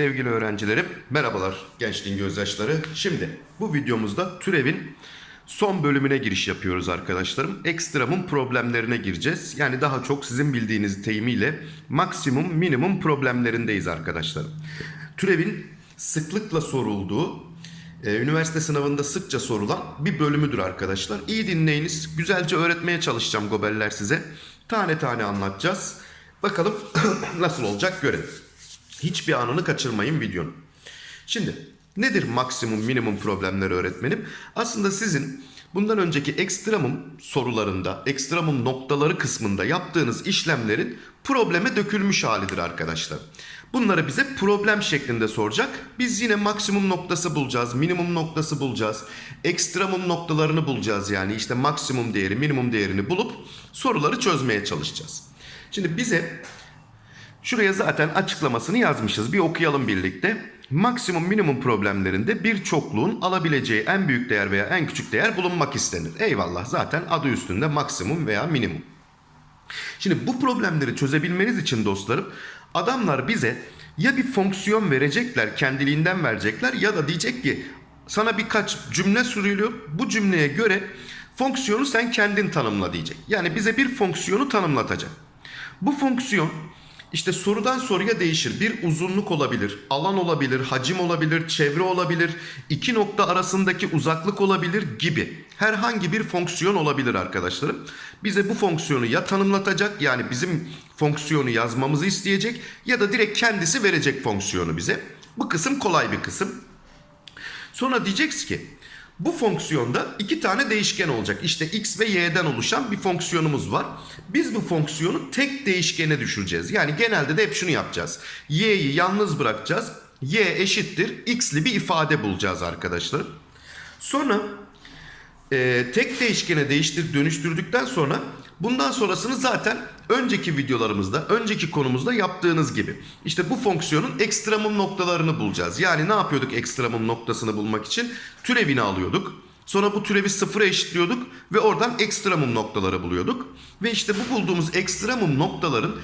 Sevgili öğrencilerim, merhabalar gençliğin gözyaşları. Şimdi bu videomuzda türevin son bölümüne giriş yapıyoruz arkadaşlarım. Ekstremum problemlerine gireceğiz. Yani daha çok sizin bildiğiniz deyimiyle maksimum minimum problemlerindeyiz arkadaşlarım. Türevin sıklıkla sorulduğu, e, üniversite sınavında sıkça sorulan bir bölümüdür arkadaşlar. İyi dinleyiniz. Güzelce öğretmeye çalışacağım gobeller size. Tane tane anlatacağız. Bakalım nasıl olacak görelim. Hiçbir anını kaçırmayın videonun. Şimdi nedir maksimum minimum problemleri öğretmenim? Aslında sizin bundan önceki ekstremum sorularında, ekstremum noktaları kısmında yaptığınız işlemlerin probleme dökülmüş halidir arkadaşlar. Bunları bize problem şeklinde soracak. Biz yine maksimum noktası bulacağız, minimum noktası bulacağız. Ekstremum noktalarını bulacağız yani işte maksimum değeri, minimum değerini bulup soruları çözmeye çalışacağız. Şimdi bize Şuraya zaten açıklamasını yazmışız. Bir okuyalım birlikte. Maksimum minimum problemlerinde bir çokluğun alabileceği en büyük değer veya en küçük değer bulunmak istenir. Eyvallah zaten adı üstünde maksimum veya minimum. Şimdi bu problemleri çözebilmeniz için dostlarım adamlar bize ya bir fonksiyon verecekler kendiliğinden verecekler ya da diyecek ki sana birkaç cümle sürülüyor. Bu cümleye göre fonksiyonu sen kendin tanımla diyecek. Yani bize bir fonksiyonu tanımlatacak. Bu fonksiyon işte sorudan soruya değişir. Bir uzunluk olabilir, alan olabilir, hacim olabilir, çevre olabilir, iki nokta arasındaki uzaklık olabilir gibi. Herhangi bir fonksiyon olabilir arkadaşlarım. Bize bu fonksiyonu ya tanımlatacak yani bizim fonksiyonu yazmamızı isteyecek ya da direkt kendisi verecek fonksiyonu bize. Bu kısım kolay bir kısım. Sonra diyeceksiniz ki bu fonksiyonda iki tane değişken olacak. İşte x ve y'den oluşan bir fonksiyonumuz var. Biz bu fonksiyonu tek değişkene düşüreceğiz. Yani genelde de hep şunu yapacağız. y'yi yalnız bırakacağız. y eşittir x'li bir ifade bulacağız arkadaşlar. Sonra e, tek değişkene değiştir dönüştürdükten sonra bundan sonrasını zaten önceki videolarımızda, önceki konumuzda yaptığınız gibi. İşte bu fonksiyonun ekstremum noktalarını bulacağız. Yani ne yapıyorduk ekstremum noktasını bulmak için? Türevini alıyorduk. Sonra bu türevi sıfıra eşitliyorduk ve oradan ekstremum noktaları buluyorduk. Ve işte bu bulduğumuz ekstremum noktaların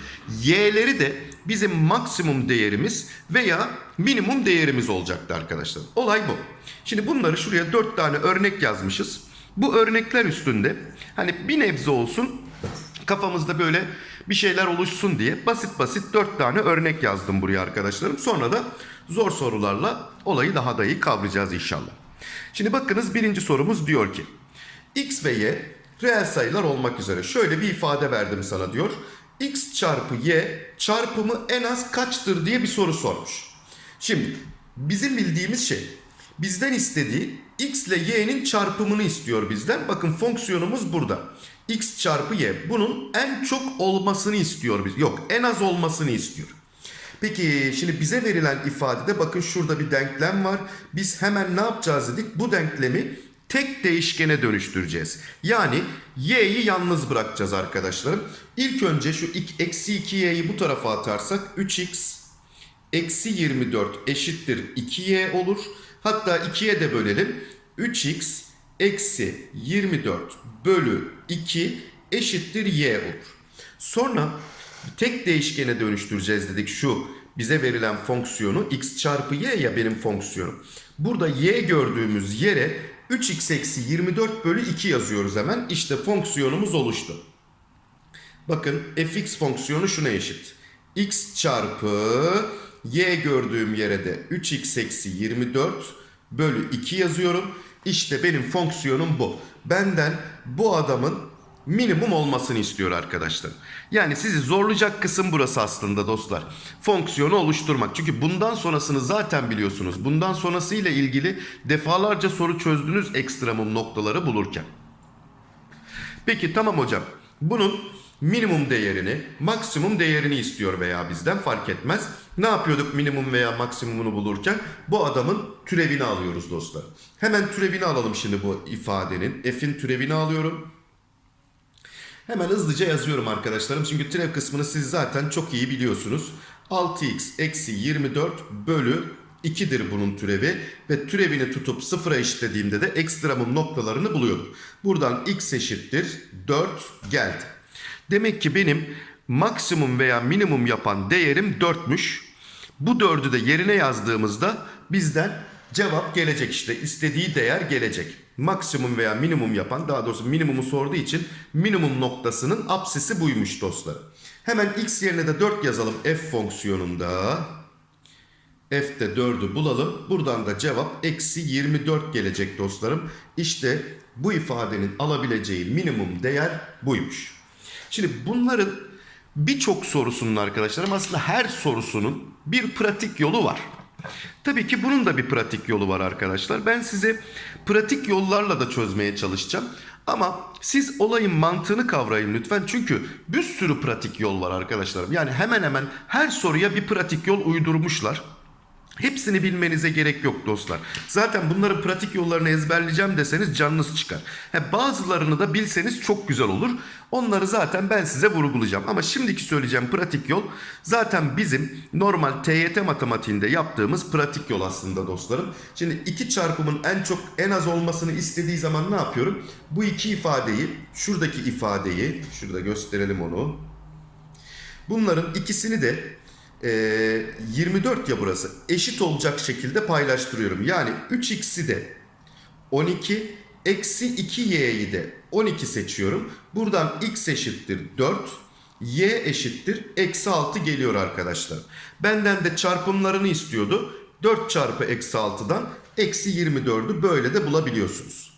y'leri de bizim maksimum değerimiz veya minimum değerimiz olacaktı arkadaşlar. Olay bu. Şimdi bunları şuraya dört tane örnek yazmışız. Bu örnekler üstünde hani bir nebze olsun kafamızda böyle bir şeyler oluşsun diye basit basit dört tane örnek yazdım buraya arkadaşlarım. Sonra da zor sorularla olayı daha da iyi kavrayacağız inşallah. Şimdi bakınız birinci sorumuz diyor ki x ve y reel sayılar olmak üzere şöyle bir ifade verdim sana diyor. x çarpı y çarpımı en az kaçtır diye bir soru sormuş. Şimdi bizim bildiğimiz şey bizden istediği x ile y'nin çarpımını istiyor bizden. Bakın fonksiyonumuz burada. X çarpı y. Bunun en çok olmasını istiyor biz. Yok en az olmasını istiyor. Peki şimdi bize verilen ifadede bakın şurada bir denklem var. Biz hemen ne yapacağız dedik? Bu denklemi tek değişkene dönüştüreceğiz. Yani y'yi yalnız bırakacağız arkadaşlarım. İlk önce şu eksi 2y'yi bu tarafa atarsak 3x eksi 24 eşittir 2y olur. Hatta 2'ye de bölelim. 3x eksi 24 bölü 2 eşittir y olur. Sonra tek değişkene dönüştüreceğiz dedik şu bize verilen fonksiyonu x çarpı y ya benim fonksiyonum. Burada y gördüğümüz yere 3x eksi 24 bölü 2 yazıyoruz hemen. İşte fonksiyonumuz oluştu. Bakın fx fonksiyonu şuna eşit. x çarpı y gördüğüm yere de 3x eksi 24 bölü 2 yazıyorum. İşte benim fonksiyonum bu. Benden bu adamın minimum olmasını istiyor arkadaşlar. Yani sizi zorlayacak kısım burası aslında dostlar. Fonksiyonu oluşturmak. Çünkü bundan sonrasını zaten biliyorsunuz. Bundan sonrasıyla ilgili defalarca soru çözdünüz ekstremum noktaları bulurken. Peki tamam hocam. Bunun minimum değerini, maksimum değerini istiyor veya bizden fark etmez. Ne yapıyorduk minimum veya maksimumunu bulurken? Bu adamın türevini alıyoruz dostlar. Hemen türevini alalım şimdi bu ifadenin. F'in türevini alıyorum. Hemen hızlıca yazıyorum arkadaşlarım. Çünkü türev kısmını siz zaten çok iyi biliyorsunuz. 6x eksi 24 bölü 2'dir bunun türevi. Ve türevini tutup sıfıra eşitlediğimde de ekstremum noktalarını buluyordum. Buradan x eşittir 4 geldi. Demek ki benim maksimum veya minimum yapan değerim 4'müş. Bu 4'ü de yerine yazdığımızda bizden cevap gelecek işte. istediği değer gelecek. Maksimum veya minimum yapan daha doğrusu minimumu sorduğu için minimum noktasının apsisi buymuş dostlar. Hemen x yerine de 4 yazalım f fonksiyonunda. F'de 4'ü bulalım. Buradan da cevap eksi 24 gelecek dostlarım. İşte bu ifadenin alabileceği minimum değer buymuş. Şimdi bunların birçok sorusunun arkadaşlarım aslında her sorusunun bir pratik yolu var. Tabii ki bunun da bir pratik yolu var arkadaşlar. Ben size pratik yollarla da çözmeye çalışacağım. Ama siz olayın mantığını kavrayın lütfen. Çünkü bir sürü pratik yol var arkadaşlarım. Yani hemen hemen her soruya bir pratik yol uydurmuşlar. Hepsini bilmenize gerek yok dostlar. Zaten bunların pratik yollarını ezberleyeceğim deseniz canınız çıkar. He, bazılarını da bilseniz çok güzel olur. Onları zaten ben size vurgulayacağım. Ama şimdiki söyleyeceğim pratik yol zaten bizim normal TYT matematiğinde yaptığımız pratik yol aslında dostlarım. Şimdi iki çarpımın en çok en az olmasını istediği zaman ne yapıyorum? Bu iki ifadeyi, şuradaki ifadeyi, şurada gösterelim onu. Bunların ikisini de e, 24 ya burası eşit olacak şekilde paylaştırıyorum. Yani 3x'i de 12 eksi 2y'yi de 12 seçiyorum. Buradan x eşittir 4 y eşittir eksi 6 geliyor arkadaşlar. Benden de çarpımlarını istiyordu. 4 çarpı eksi 6'dan eksi 24'ü böyle de bulabiliyorsunuz.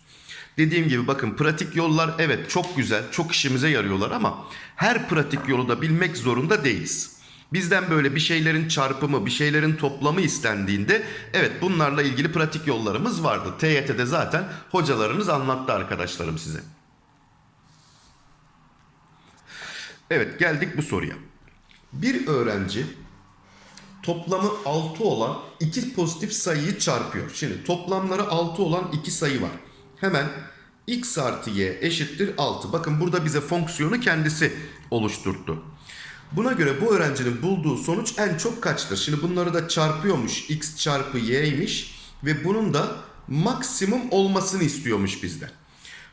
Dediğim gibi bakın pratik yollar evet çok güzel, çok işimize yarıyorlar ama her pratik yolu da bilmek zorunda değiliz. Bizden böyle bir şeylerin çarpımı, bir şeylerin toplamı istendiğinde evet bunlarla ilgili pratik yollarımız vardı. TYT'de zaten hocalarınız anlattı arkadaşlarım size. Evet geldik bu soruya. Bir öğrenci toplamı 6 olan iki pozitif sayıyı çarpıyor. Şimdi toplamları 6 olan iki sayı var. Hemen x artı y eşittir 6. Bakın burada bize fonksiyonu kendisi oluşturdu. Buna göre bu öğrencinin bulduğu sonuç en çok kaçtır? Şimdi bunları da çarpıyormuş. x çarpı y'ymiş ve bunun da maksimum olmasını istiyormuş bizden.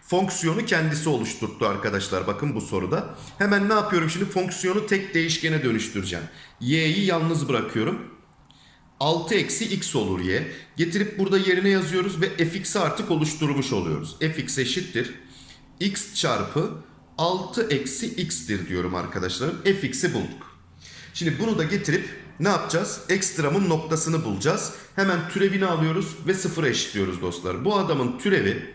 Fonksiyonu kendisi oluşturdu arkadaşlar bakın bu soruda. Hemen ne yapıyorum şimdi? Fonksiyonu tek değişkene dönüştüreceğim. y'yi yalnız bırakıyorum. 6 eksi x olur y. Getirip burada yerine yazıyoruz ve fx'i artık oluşturmuş oluyoruz. fx eşittir. x çarpı 6 eksi x'tir diyorum arkadaşlarım. fx'i bulduk. Şimdi bunu da getirip ne yapacağız? Ekstramın noktasını bulacağız. Hemen türevini alıyoruz ve sıfıra eşitliyoruz dostlar. Bu adamın türevi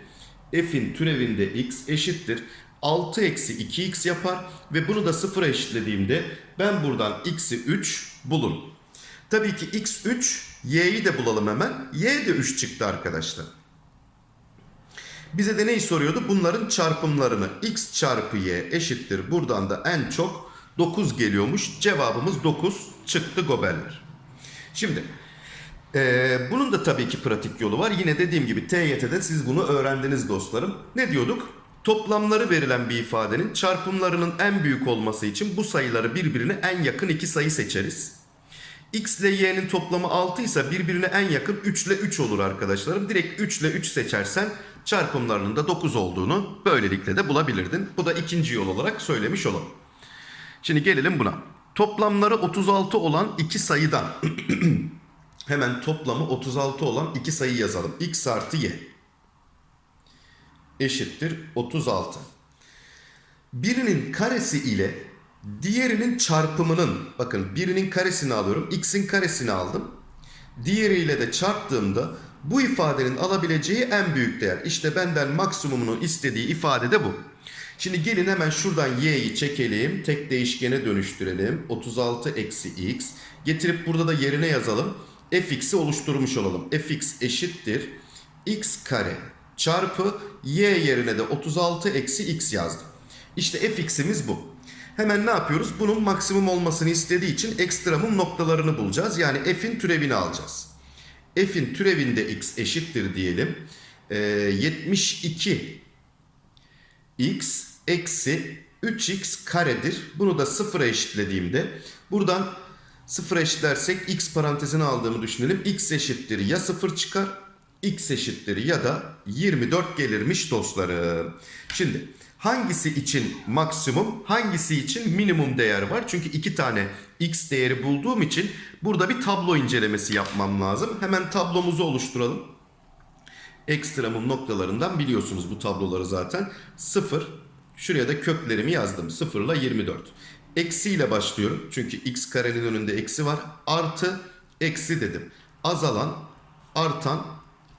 f'in türevinde x eşittir. 6 eksi 2x yapar ve bunu da sıfıra eşitlediğimde ben buradan x'i 3 bulurum. Tabii ki x 3, y'yi de bulalım hemen. y de 3 çıktı arkadaşlar. Bize de neyi soruyordu? Bunların çarpımlarını x çarpı y eşittir. Buradan da en çok 9 geliyormuş. Cevabımız 9 çıktı gobeller. Şimdi ee, bunun da tabii ki pratik yolu var. Yine dediğim gibi TYT'de siz bunu öğrendiniz dostlarım. Ne diyorduk? Toplamları verilen bir ifadenin çarpımlarının en büyük olması için bu sayıları birbirine en yakın iki sayı seçeriz. X ile Y'nin toplamı 6 ise birbirine en yakın 3 ile 3 olur arkadaşlarım. Direkt 3 ile 3 seçersen çarpımlarının da 9 olduğunu böylelikle de bulabilirdin. Bu da ikinci yol olarak söylemiş olalım. Şimdi gelelim buna. Toplamları 36 olan iki sayıdan hemen toplamı 36 olan iki sayı yazalım. X artı Y eşittir 36. Birinin karesi ile diğerinin çarpımının bakın birinin karesini alıyorum. X'in karesini aldım. Diğeriyle de çarptığımda bu ifadenin alabileceği en büyük değer. İşte benden maksimumunu istediği ifade de bu. Şimdi gelin hemen şuradan y'yi çekelim. Tek değişkene dönüştürelim. 36 eksi x. Getirip burada da yerine yazalım. fx'i oluşturmuş olalım. fx eşittir. x kare çarpı y yerine de 36 eksi x yazdım. İşte fx'imiz bu. Hemen ne yapıyoruz? Bunun maksimum olmasını istediği için ekstramum noktalarını bulacağız. Yani f'in türevini alacağız. F'in türevinde x eşittir diyelim. Ee, 72 x eksi 3x karedir. Bunu da sıfıra eşitlediğimde buradan sıfıra eşitlersek x parantezine aldığımı düşünelim. x eşittir ya sıfır çıkar x eşittir ya da 24 gelirmiş dostlarım. Şimdi Hangisi için maksimum, hangisi için minimum değer var? Çünkü iki tane x değeri bulduğum için burada bir tablo incelemesi yapmam lazım. Hemen tablomuzu oluşturalım. Ekstremum noktalarından biliyorsunuz bu tabloları zaten. 0, şuraya da köklerimi yazdım. 0 ile 24. Eksi ile başlıyorum. Çünkü x karenin önünde eksi var. Artı, eksi dedim. Azalan, artan,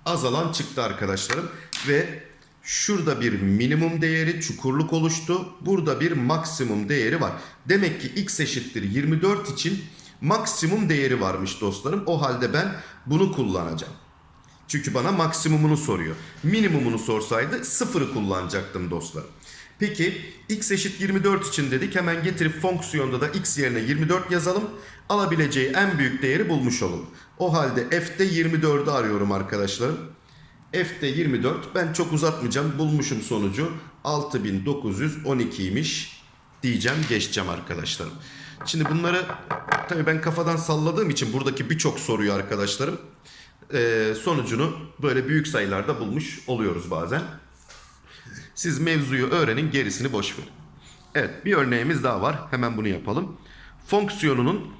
azalan çıktı arkadaşlarım. Ve şurada bir minimum değeri çukurluk oluştu. Burada bir maksimum değeri var. Demek ki x eşittir 24 için maksimum değeri varmış dostlarım. O halde ben bunu kullanacağım. Çünkü bana maksimumunu soruyor. Minimumunu sorsaydı sıfırı kullanacaktım dostlar. Peki x eşit 24 için dedik. Hemen getirip fonksiyonda da x yerine 24 yazalım. Alabileceği en büyük değeri bulmuş olalım. O halde f'de 24'ü arıyorum arkadaşlarım. F'de 24. Ben çok uzatmayacağım. Bulmuşum sonucu. 6912'ymiş diyeceğim. Geçeceğim arkadaşlarım. Şimdi bunları tabii ben kafadan salladığım için buradaki birçok soruyu arkadaşlarım e, sonucunu böyle büyük sayılarda bulmuş oluyoruz bazen. Siz mevzuyu öğrenin gerisini boş verin. Evet bir örneğimiz daha var. Hemen bunu yapalım. Fonksiyonunun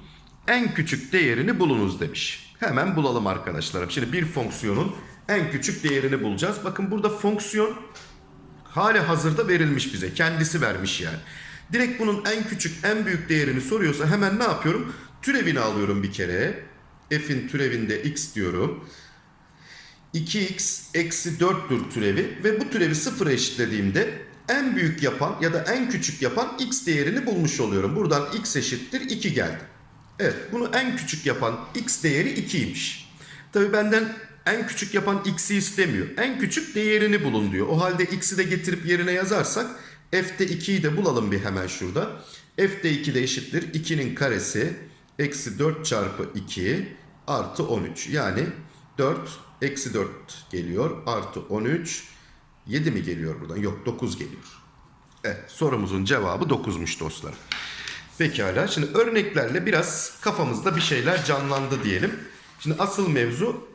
en küçük değerini bulunuz demiş. Hemen bulalım arkadaşlarım. Şimdi bir fonksiyonun en küçük değerini bulacağız. Bakın burada fonksiyon hali hazırda verilmiş bize. Kendisi vermiş yani. Direkt bunun en küçük en büyük değerini soruyorsa hemen ne yapıyorum? Türevini alıyorum bir kere. F'in türevinde x diyorum. 2x eksi 4'tür türevi ve bu türevi sıfıra eşitlediğimde en büyük yapan ya da en küçük yapan x değerini bulmuş oluyorum. Buradan x eşittir 2 geldi. Evet bunu en küçük yapan x değeri 2'ymiş. Tabi benden en küçük yapan x'i istemiyor. En küçük değerini bulun diyor. O halde x'i de getirip yerine yazarsak f'de 2'yi de bulalım bir hemen şurada. f'de 2 de eşittir 2'nin karesi eksi 4 çarpı 2 artı 13. Yani 4 eksi 4 geliyor artı 13 7 mi geliyor buradan? Yok 9 geliyor. Evet sorumuzun cevabı 9'muş dostlar. Pekala şimdi örneklerle biraz kafamızda bir şeyler canlandı diyelim. Şimdi asıl mevzu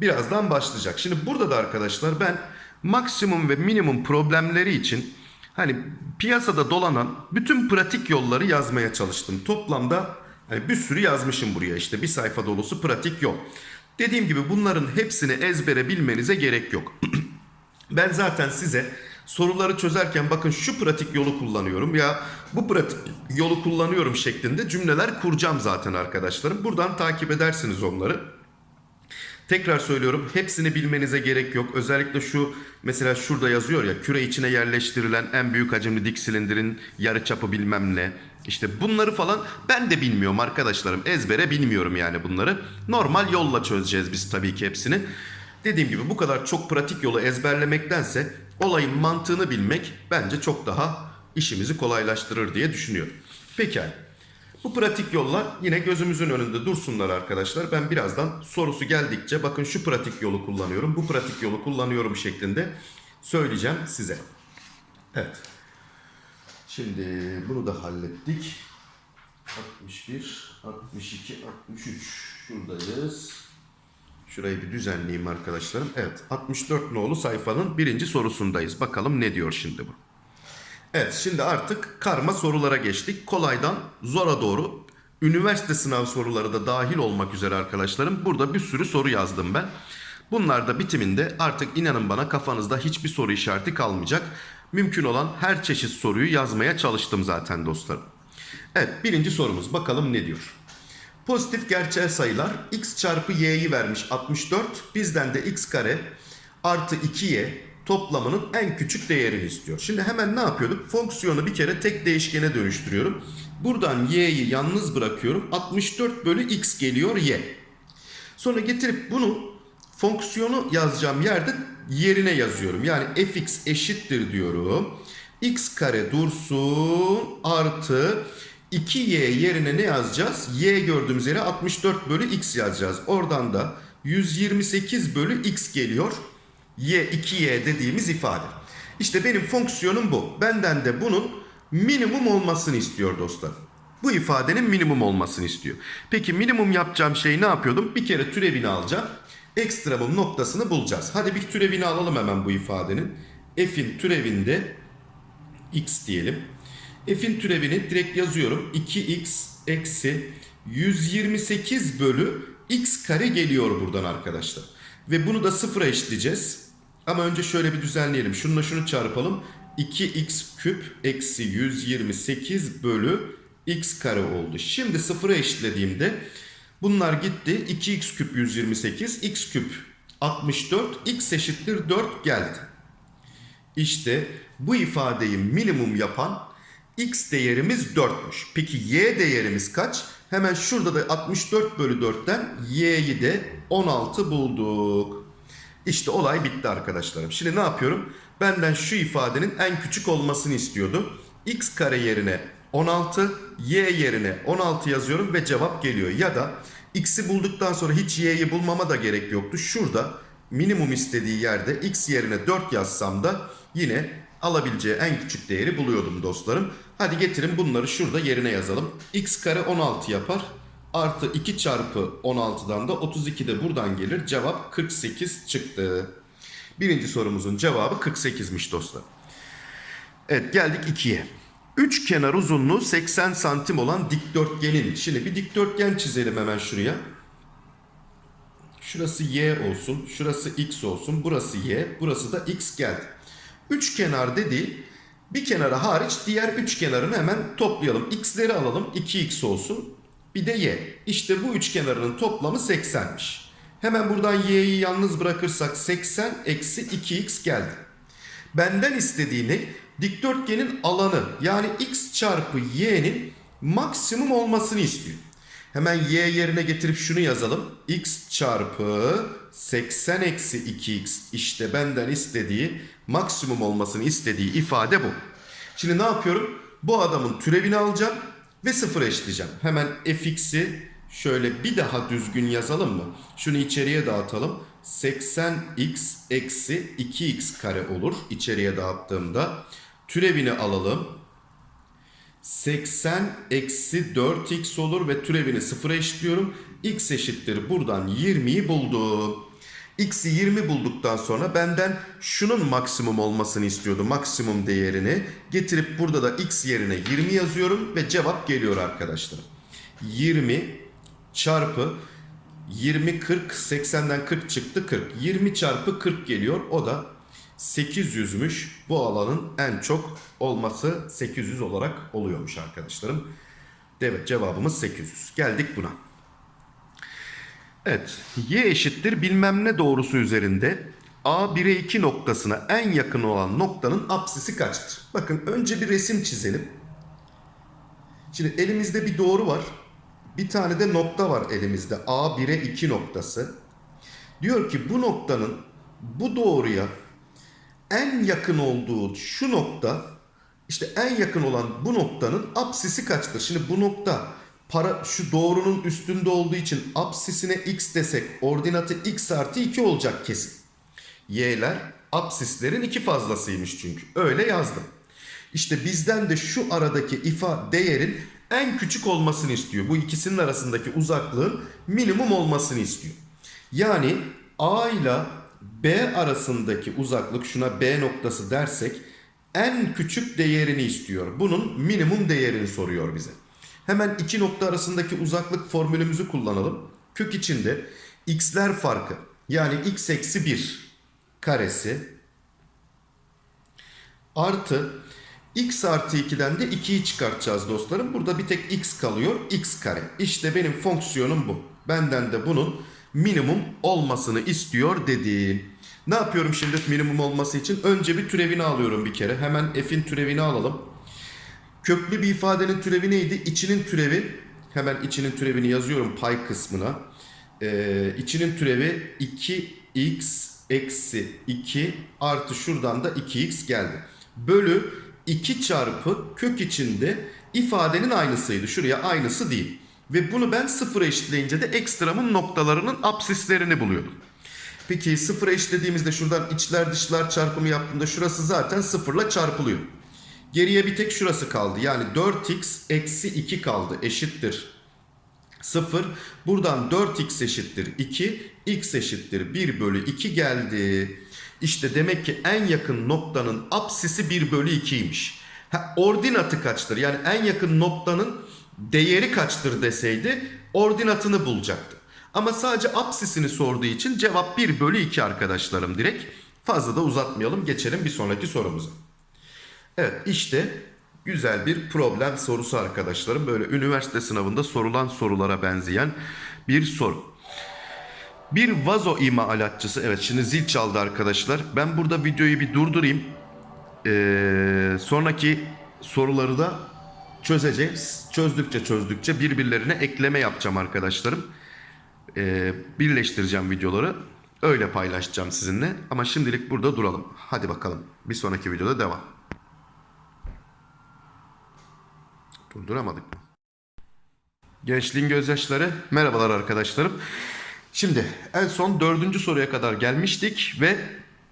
birazdan başlayacak. Şimdi burada da arkadaşlar ben maksimum ve minimum problemleri için hani piyasada dolanan bütün pratik yolları yazmaya çalıştım. Toplamda hani bir sürü yazmışım buraya işte bir sayfa dolusu pratik yol. Dediğim gibi bunların hepsini ezbere bilmenize gerek yok. ben zaten size soruları çözerken bakın şu pratik yolu kullanıyorum ya bu pratik yolu kullanıyorum şeklinde cümleler kuracağım zaten arkadaşlarım. Buradan takip edersiniz onları. Tekrar söylüyorum hepsini bilmenize gerek yok. Özellikle şu mesela şurada yazıyor ya küre içine yerleştirilen en büyük hacimli dik silindirin yarı çapı bilmem ne. İşte bunları falan ben de bilmiyorum arkadaşlarım. Ezbere bilmiyorum yani bunları. Normal yolla çözeceğiz biz tabii ki hepsini. Dediğim gibi bu kadar çok pratik yolu ezberlemektense olayın mantığını bilmek bence çok daha işimizi kolaylaştırır diye düşünüyorum. Pekala. Bu pratik yollar yine gözümüzün önünde dursunlar arkadaşlar. Ben birazdan sorusu geldikçe bakın şu pratik yolu kullanıyorum, bu pratik yolu kullanıyorum şeklinde söyleyeceğim size. Evet. Şimdi bunu da hallettik. 61, 62, 63 şuradayız. Şurayı bir düzenleyeyim arkadaşlarım. Evet 64 nolu sayfanın birinci sorusundayız. Bakalım ne diyor şimdi bu. Evet şimdi artık karma sorulara geçtik. Kolaydan zora doğru üniversite sınav soruları da dahil olmak üzere arkadaşlarım. Burada bir sürü soru yazdım ben. Bunlar da bitiminde artık inanın bana kafanızda hiçbir soru işareti kalmayacak. Mümkün olan her çeşit soruyu yazmaya çalıştım zaten dostlarım. Evet birinci sorumuz bakalım ne diyor. Pozitif gerçel sayılar x çarpı y'yi vermiş 64. Bizden de x kare artı 2y toplamının en küçük değerini istiyor. Şimdi hemen ne yapıyorduk? Fonksiyonu bir kere tek değişkene dönüştürüyorum. Buradan y'yi yalnız bırakıyorum. 64 bölü x geliyor y. Sonra getirip bunu fonksiyonu yazacağım yerde yerine yazıyorum. Yani fx eşittir diyorum. x kare dursun artı 2y yerine ne yazacağız? y gördüğümüz yere 64 bölü x yazacağız. Oradan da 128 bölü x geliyor. Y 2y dediğimiz ifade. İşte benim fonksiyonum bu. Benden de bunun minimum olmasını istiyor dostlar. Bu ifadenin minimum olmasını istiyor. Peki minimum yapacağım şey ne yapıyordum? Bir kere türevini alacağım. Ekstremum noktasını bulacağız. Hadi bir türevini alalım hemen bu ifadenin. F'in türevinde x diyelim. F'in türevini direkt yazıyorum. 2x eksi 128 bölü x kare geliyor buradan arkadaşlar. Ve bunu da sıfıra eşitleyeceğiz. Ama önce şöyle bir düzenleyelim. Şununla şunu çarpalım. 2x küp eksi 128 bölü x kare oldu. Şimdi sıfıra eşitlediğimde bunlar gitti. 2x küp 128, x küp 64, x eşittir 4 geldi. İşte bu ifadeyi minimum yapan x değerimiz 4'müş. Peki y değerimiz kaç? Hemen şurada da 64 bölü 4'ten y'yi de 16 bulduk. İşte olay bitti arkadaşlarım. Şimdi ne yapıyorum? Benden şu ifadenin en küçük olmasını istiyordu. x kare yerine 16, y yerine 16 yazıyorum ve cevap geliyor. Ya da x'i bulduktan sonra hiç y'yi bulmama da gerek yoktu. Şurada minimum istediği yerde x yerine 4 yazsam da yine alabileceği en küçük değeri buluyordum dostlarım. Hadi getirin bunları şurada yerine yazalım. x kare 16 yapar. Artı 2 çarpı 16'dan da 32 de buradan gelir. Cevap 48 çıktı. Birinci sorumuzun cevabı 48'miş dostlar. Evet geldik 2'ye. Üç kenar uzunluğu 80 santim olan dikdörtgenin. Şimdi bir dikdörtgen çizelim hemen şuraya. Şurası y olsun, şurası x olsun, burası y, burası da x geldi. Üç kenar dediği bir kenara hariç diğer üç kenarını hemen toplayalım. X'leri alalım 2x olsun bir de y. İşte bu üç kenarının toplamı 80'miş. Hemen buradan y'yi yalnız bırakırsak 80 eksi 2x geldi. Benden istediği ne? Dikdörtgenin alanı yani x çarpı y'nin maksimum olmasını istiyor. Hemen y yerine getirip şunu yazalım. x çarpı 80 eksi 2x işte benden istediği maksimum olmasını istediği ifade bu. Şimdi ne yapıyorum? Bu adamın türevini alacağım ve sıfır eşitleyeceğim. Hemen fx'i şöyle bir daha düzgün yazalım mı? Şunu içeriye dağıtalım. 80x eksi 2x kare olur içeriye dağıttığımda. Türevini alalım. 80 eksi 4x olur ve türevini sıfıra eşitliyorum. x eşittir buradan 20'yi buldum. X'i 20 bulduktan sonra benden şunun maksimum olmasını istiyordu. Maksimum değerini getirip burada da x yerine 20 yazıyorum ve cevap geliyor arkadaşlar. 20 çarpı 20 40 80'den 40 çıktı 40. 20 çarpı 40 geliyor. O da 800'müş. Bu alanın en çok olması 800 olarak oluyormuş arkadaşlarım. Evet cevabımız 800. Geldik buna. Evet y eşittir bilmem ne doğrusu üzerinde A 1'e 2 noktasına en yakın olan noktanın apsisi kaçtır? Bakın önce bir resim çizelim. Şimdi elimizde bir doğru var. Bir tane de nokta var elimizde. A 1'e 2 noktası. Diyor ki bu noktanın bu doğruya en yakın olduğu şu nokta işte en yakın olan bu noktanın apsisi kaçtır? Şimdi bu nokta para şu doğrunun üstünde olduğu için apsisine x desek ordinatı x artı 2 olacak kesin. Y'ler apsislerin iki fazlasıymış çünkü. Öyle yazdım. İşte bizden de şu aradaki ifa değerin en küçük olmasını istiyor. Bu ikisinin arasındaki uzaklığın minimum olmasını istiyor. Yani A ile B arasındaki uzaklık şuna B noktası dersek en küçük değerini istiyor. Bunun minimum değerini soruyor bize. Hemen iki nokta arasındaki uzaklık formülümüzü kullanalım. Kök içinde x'ler farkı yani x eksi 1 karesi artı x artı 2'den de 2'yi çıkartacağız dostlarım. Burada bir tek x kalıyor. x kare. İşte benim fonksiyonum bu. Benden de bunun minimum olmasını istiyor dediğim. Ne yapıyorum şimdi minimum olması için? Önce bir türevini alıyorum bir kere. Hemen f'in türevini alalım. Köklü bir ifadenin türevi neydi? İçinin türevi. Hemen içinin türevini yazıyorum pay kısmına. Ee, içinin türevi 2x eksi 2 artı şuradan da 2x geldi. Bölü 2 çarpı kök içinde ifadenin aynısıydı. Şuraya aynısı değil. Ve bunu ben sıfıra eşitleyince de ekstramın noktalarının apsislerini buluyordum. Peki sıfıra eşitlediğimizde şuradan içler dışlar çarpımı yaptığımda şurası zaten sıfırla çarpılıyor. Geriye bir tek şurası kaldı. Yani 4x eksi 2 kaldı eşittir 0. Buradan 4x eşittir 2. x eşittir 1 bölü 2 geldi. İşte demek ki en yakın noktanın apsisi 1 bölü 2'ymiş. Ha, ordinatı kaçtır? Yani en yakın noktanın değeri kaçtır deseydi ordinatını bulacaktı. Ama sadece apsisini sorduğu için cevap 1 bölü 2 arkadaşlarım direkt. Fazla da uzatmayalım geçelim bir sonraki sorumuza. Evet işte güzel bir problem sorusu arkadaşlarım. Böyle üniversite sınavında sorulan sorulara benzeyen bir soru. Bir vazo imalatçısı. Evet şimdi zil çaldı arkadaşlar. Ben burada videoyu bir durdurayım. Ee, sonraki soruları da çözeceğiz. Çözdükçe çözdükçe birbirlerine ekleme yapacağım arkadaşlarım. Ee, birleştireceğim videoları. Öyle paylaşacağım sizinle. Ama şimdilik burada duralım. Hadi bakalım. Bir sonraki videoda devam. Durduramadık mı? Gençliğin gözyaşları. Merhabalar arkadaşlarım. Şimdi en son dördüncü soruya kadar gelmiştik ve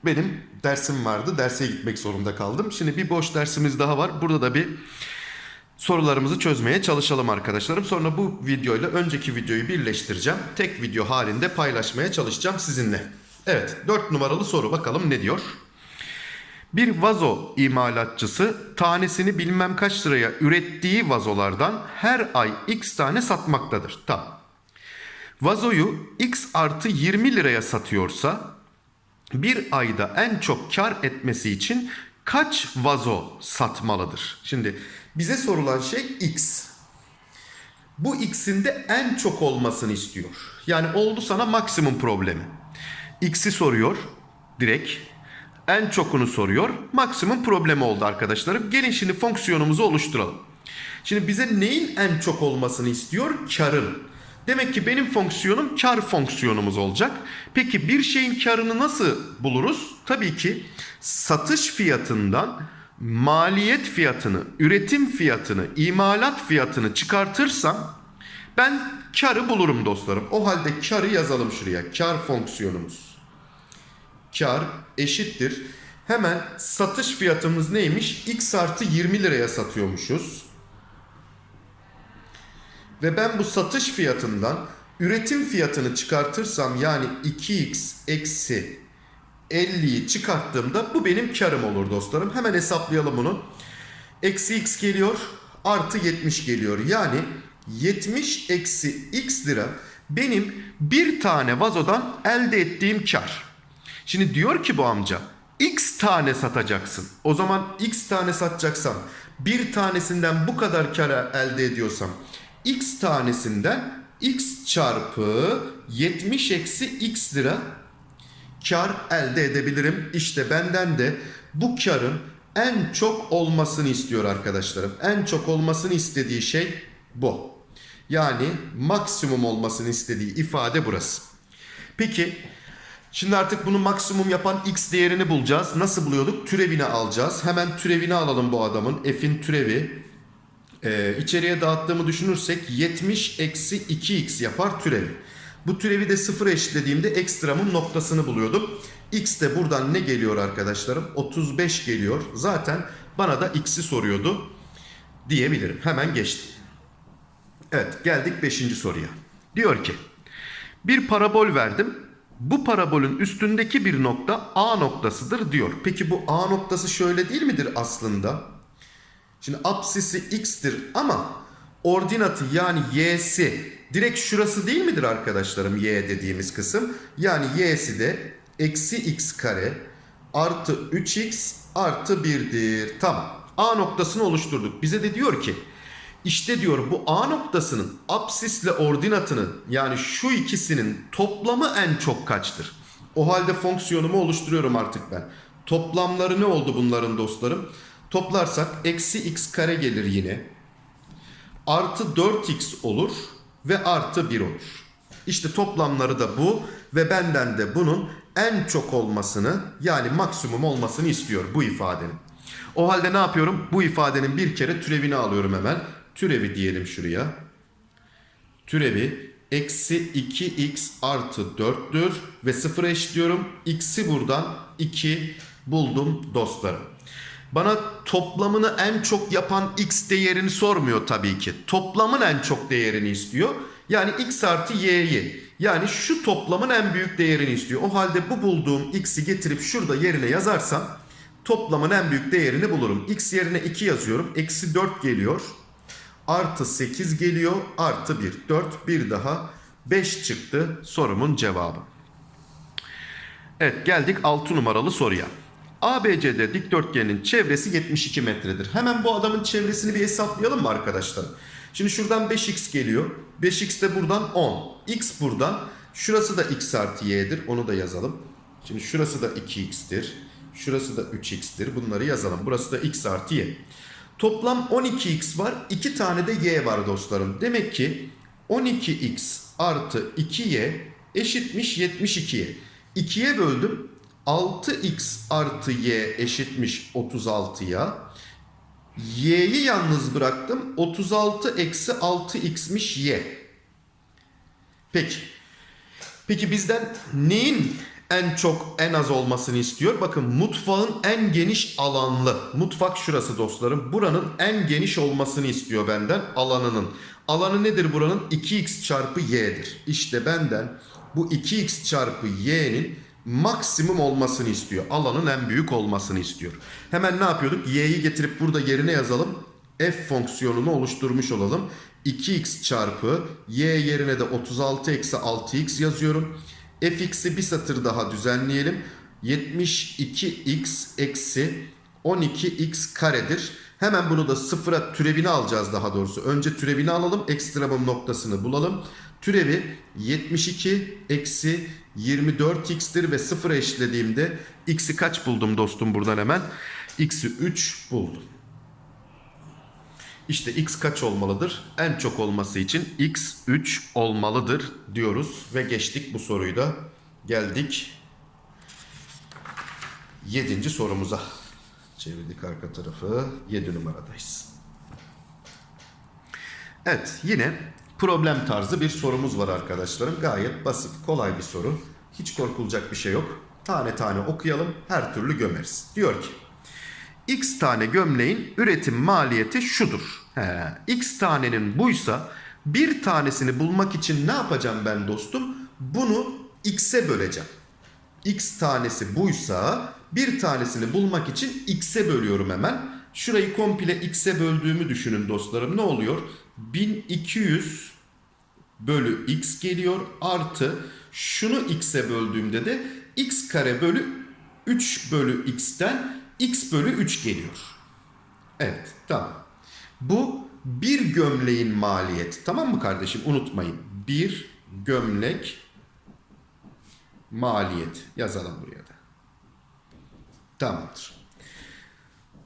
benim dersim vardı. Derse gitmek zorunda kaldım. Şimdi bir boş dersimiz daha var. Burada da bir sorularımızı çözmeye çalışalım arkadaşlarım. Sonra bu videoyla önceki videoyu birleştireceğim. Tek video halinde paylaşmaya çalışacağım sizinle. Evet dört numaralı soru bakalım ne diyor? Bir vazo imalatçısı tanesini bilmem kaç liraya ürettiği vazolardan her ay x tane satmaktadır. Tamam. Vazoyu x artı 20 liraya satıyorsa bir ayda en çok kar etmesi için kaç vazo satmalıdır? Şimdi bize sorulan şey x. Bu x'in de en çok olmasını istiyor. Yani oldu sana maksimum problemi. X'i soruyor direkt. En çokunu soruyor. Maksimum problemi oldu arkadaşlarım. Gelin şimdi fonksiyonumuzu oluşturalım. Şimdi bize neyin en çok olmasını istiyor? Karın. Demek ki benim fonksiyonum kar fonksiyonumuz olacak. Peki bir şeyin karını nasıl buluruz? Tabii ki satış fiyatından maliyet fiyatını, üretim fiyatını, imalat fiyatını çıkartırsam ben karı bulurum dostlarım. O halde karı yazalım şuraya. Kar fonksiyonumuz. Kar eşittir. Hemen satış fiyatımız neymiş? X artı 20 liraya satıyormuşuz. Ve ben bu satış fiyatından üretim fiyatını çıkartırsam yani 2x eksi 50'yi çıkarttığımda bu benim karım olur dostlarım. Hemen hesaplayalım bunu. Eksi x geliyor artı 70 geliyor. Yani 70 eksi x lira benim bir tane vazodan elde ettiğim kar. Şimdi diyor ki bu amca x tane satacaksın. O zaman x tane satacaksam bir tanesinden bu kadar kar elde ediyorsam x tanesinden x çarpı 70 eksi x lira kar elde edebilirim. İşte benden de bu karın en çok olmasını istiyor arkadaşlarım. En çok olmasını istediği şey bu. Yani maksimum olmasını istediği ifade burası. Peki şimdi artık bunu maksimum yapan x değerini bulacağız. Nasıl buluyorduk? Türevini alacağız. Hemen türevini alalım bu adamın. F'in türevi. Ee, içeriye dağıttığımı düşünürsek 70 eksi 2x yapar türevi. Bu türevi de sıfıra eşitlediğimde ekstramın noktasını buluyordum. X de buradan ne geliyor arkadaşlarım? 35 geliyor. Zaten bana da x'i soruyordu diyebilirim. Hemen geçtim. Evet geldik 5. soruya. Diyor ki bir parabol verdim. Bu parabolün üstündeki bir nokta A noktasıdır diyor. Peki bu A noktası şöyle değil midir aslında? Şimdi apsisi x'tir ama ordinatı yani y'si direkt şurası değil midir arkadaşlarım y dediğimiz kısım? Yani y'si de eksi x kare artı 3x artı 1'dir. Tamam. A noktasını oluşturduk. Bize de diyor ki işte diyor bu A noktasının apsisle ordinatının yani şu ikisinin toplamı en çok kaçtır? O halde fonksiyonumu oluşturuyorum artık ben. Toplamları ne oldu bunların dostlarım? Toplarsak eksi x kare gelir yine. Artı 4x olur ve artı 1 olur. İşte toplamları da bu ve benden de bunun en çok olmasını yani maksimum olmasını istiyor bu ifadenin. O halde ne yapıyorum? Bu ifadenin bir kere türevini alıyorum hemen. Türevi diyelim şuraya. Türevi eksi 2x artı 4'tür ve sıfıra eşitliyorum. X'i buradan 2 buldum dostlarım. Bana toplamını en çok yapan x değerini sormuyor tabii ki. Toplamın en çok değerini istiyor. Yani x artı y'yi. Yani şu toplamın en büyük değerini istiyor. O halde bu bulduğum x'i getirip şurada yerine yazarsam toplamın en büyük değerini bulurum. X yerine 2 yazıyorum. Eksi 4 geliyor. Artı 8 geliyor. Artı 1. 4 bir daha 5 çıktı sorumun cevabı. Evet geldik 6 numaralı soruya. ABCD dikdörtgenin çevresi 72 metredir. Hemen bu adamın çevresini bir hesaplayalım mı arkadaşlar? Şimdi şuradan 5x geliyor. 5x de buradan 10. x buradan. Şurası da x artı y'dir. Onu da yazalım. Şimdi şurası da 2x'tir. Şurası da 3x'tir. Bunları yazalım. Burası da x artı y. Toplam 12x var. 2 tane de y var dostlarım. Demek ki 12x artı 2y eşitmiş 72'ye. 2'ye böldüm. 6x artı y eşitmiş 36'ya. Y'yi yalnız bıraktım. 36 eksi 6x'miş y. Peki. Peki bizden neyin en çok en az olmasını istiyor? Bakın mutfağın en geniş alanlı. Mutfak şurası dostlarım. Buranın en geniş olmasını istiyor benden alanının. Alanı nedir buranın? 2x çarpı y'dir. İşte benden bu 2x çarpı y'nin maksimum olmasını istiyor. Alanın en büyük olmasını istiyor. Hemen ne yapıyorduk? Y'yi getirip burada yerine yazalım. F fonksiyonunu oluşturmuş olalım. 2x çarpı y yerine de 36 eksi 6x yazıyorum. Fx'i bir satır daha düzenleyelim. 72x eksi 12x karedir. Hemen bunu da sıfıra türevini alacağız daha doğrusu. Önce türevini alalım. Ekstremum noktasını bulalım. Türevi 72 eksi 24x'tir ve sıfıra eşitlediğimde x'i kaç buldum dostum buradan hemen? x'i 3 buldum. İşte x kaç olmalıdır? En çok olması için x 3 olmalıdır diyoruz ve geçtik bu soruyu da geldik 7. sorumuza. Çevirdik arka tarafı 7 numaradayız. Evet yine problem tarzı bir sorumuz var arkadaşlarım. Gayet basit, kolay bir soru. Hiç korkulacak bir şey yok. Tane tane okuyalım, her türlü gömeriz. Diyor ki, X tane gömleğin üretim maliyeti şudur. He, X tanenin buysa bir tanesini bulmak için ne yapacağım ben dostum? Bunu X'e böleceğim. X tanesi buysa bir tanesini bulmak için X'e bölüyorum hemen. Şurayı komple X'e böldüğümü düşünün dostlarım. Ne oluyor? 1200 bölü X geliyor. Artı şunu X'e böldüğümde de X kare bölü 3 bölü X'ten X bölü 3 geliyor. Evet tamam. Bu bir gömleğin maliyeti. Tamam mı kardeşim? Unutmayın. Bir gömlek maliyet. Yazalım buraya da. Tamamdır.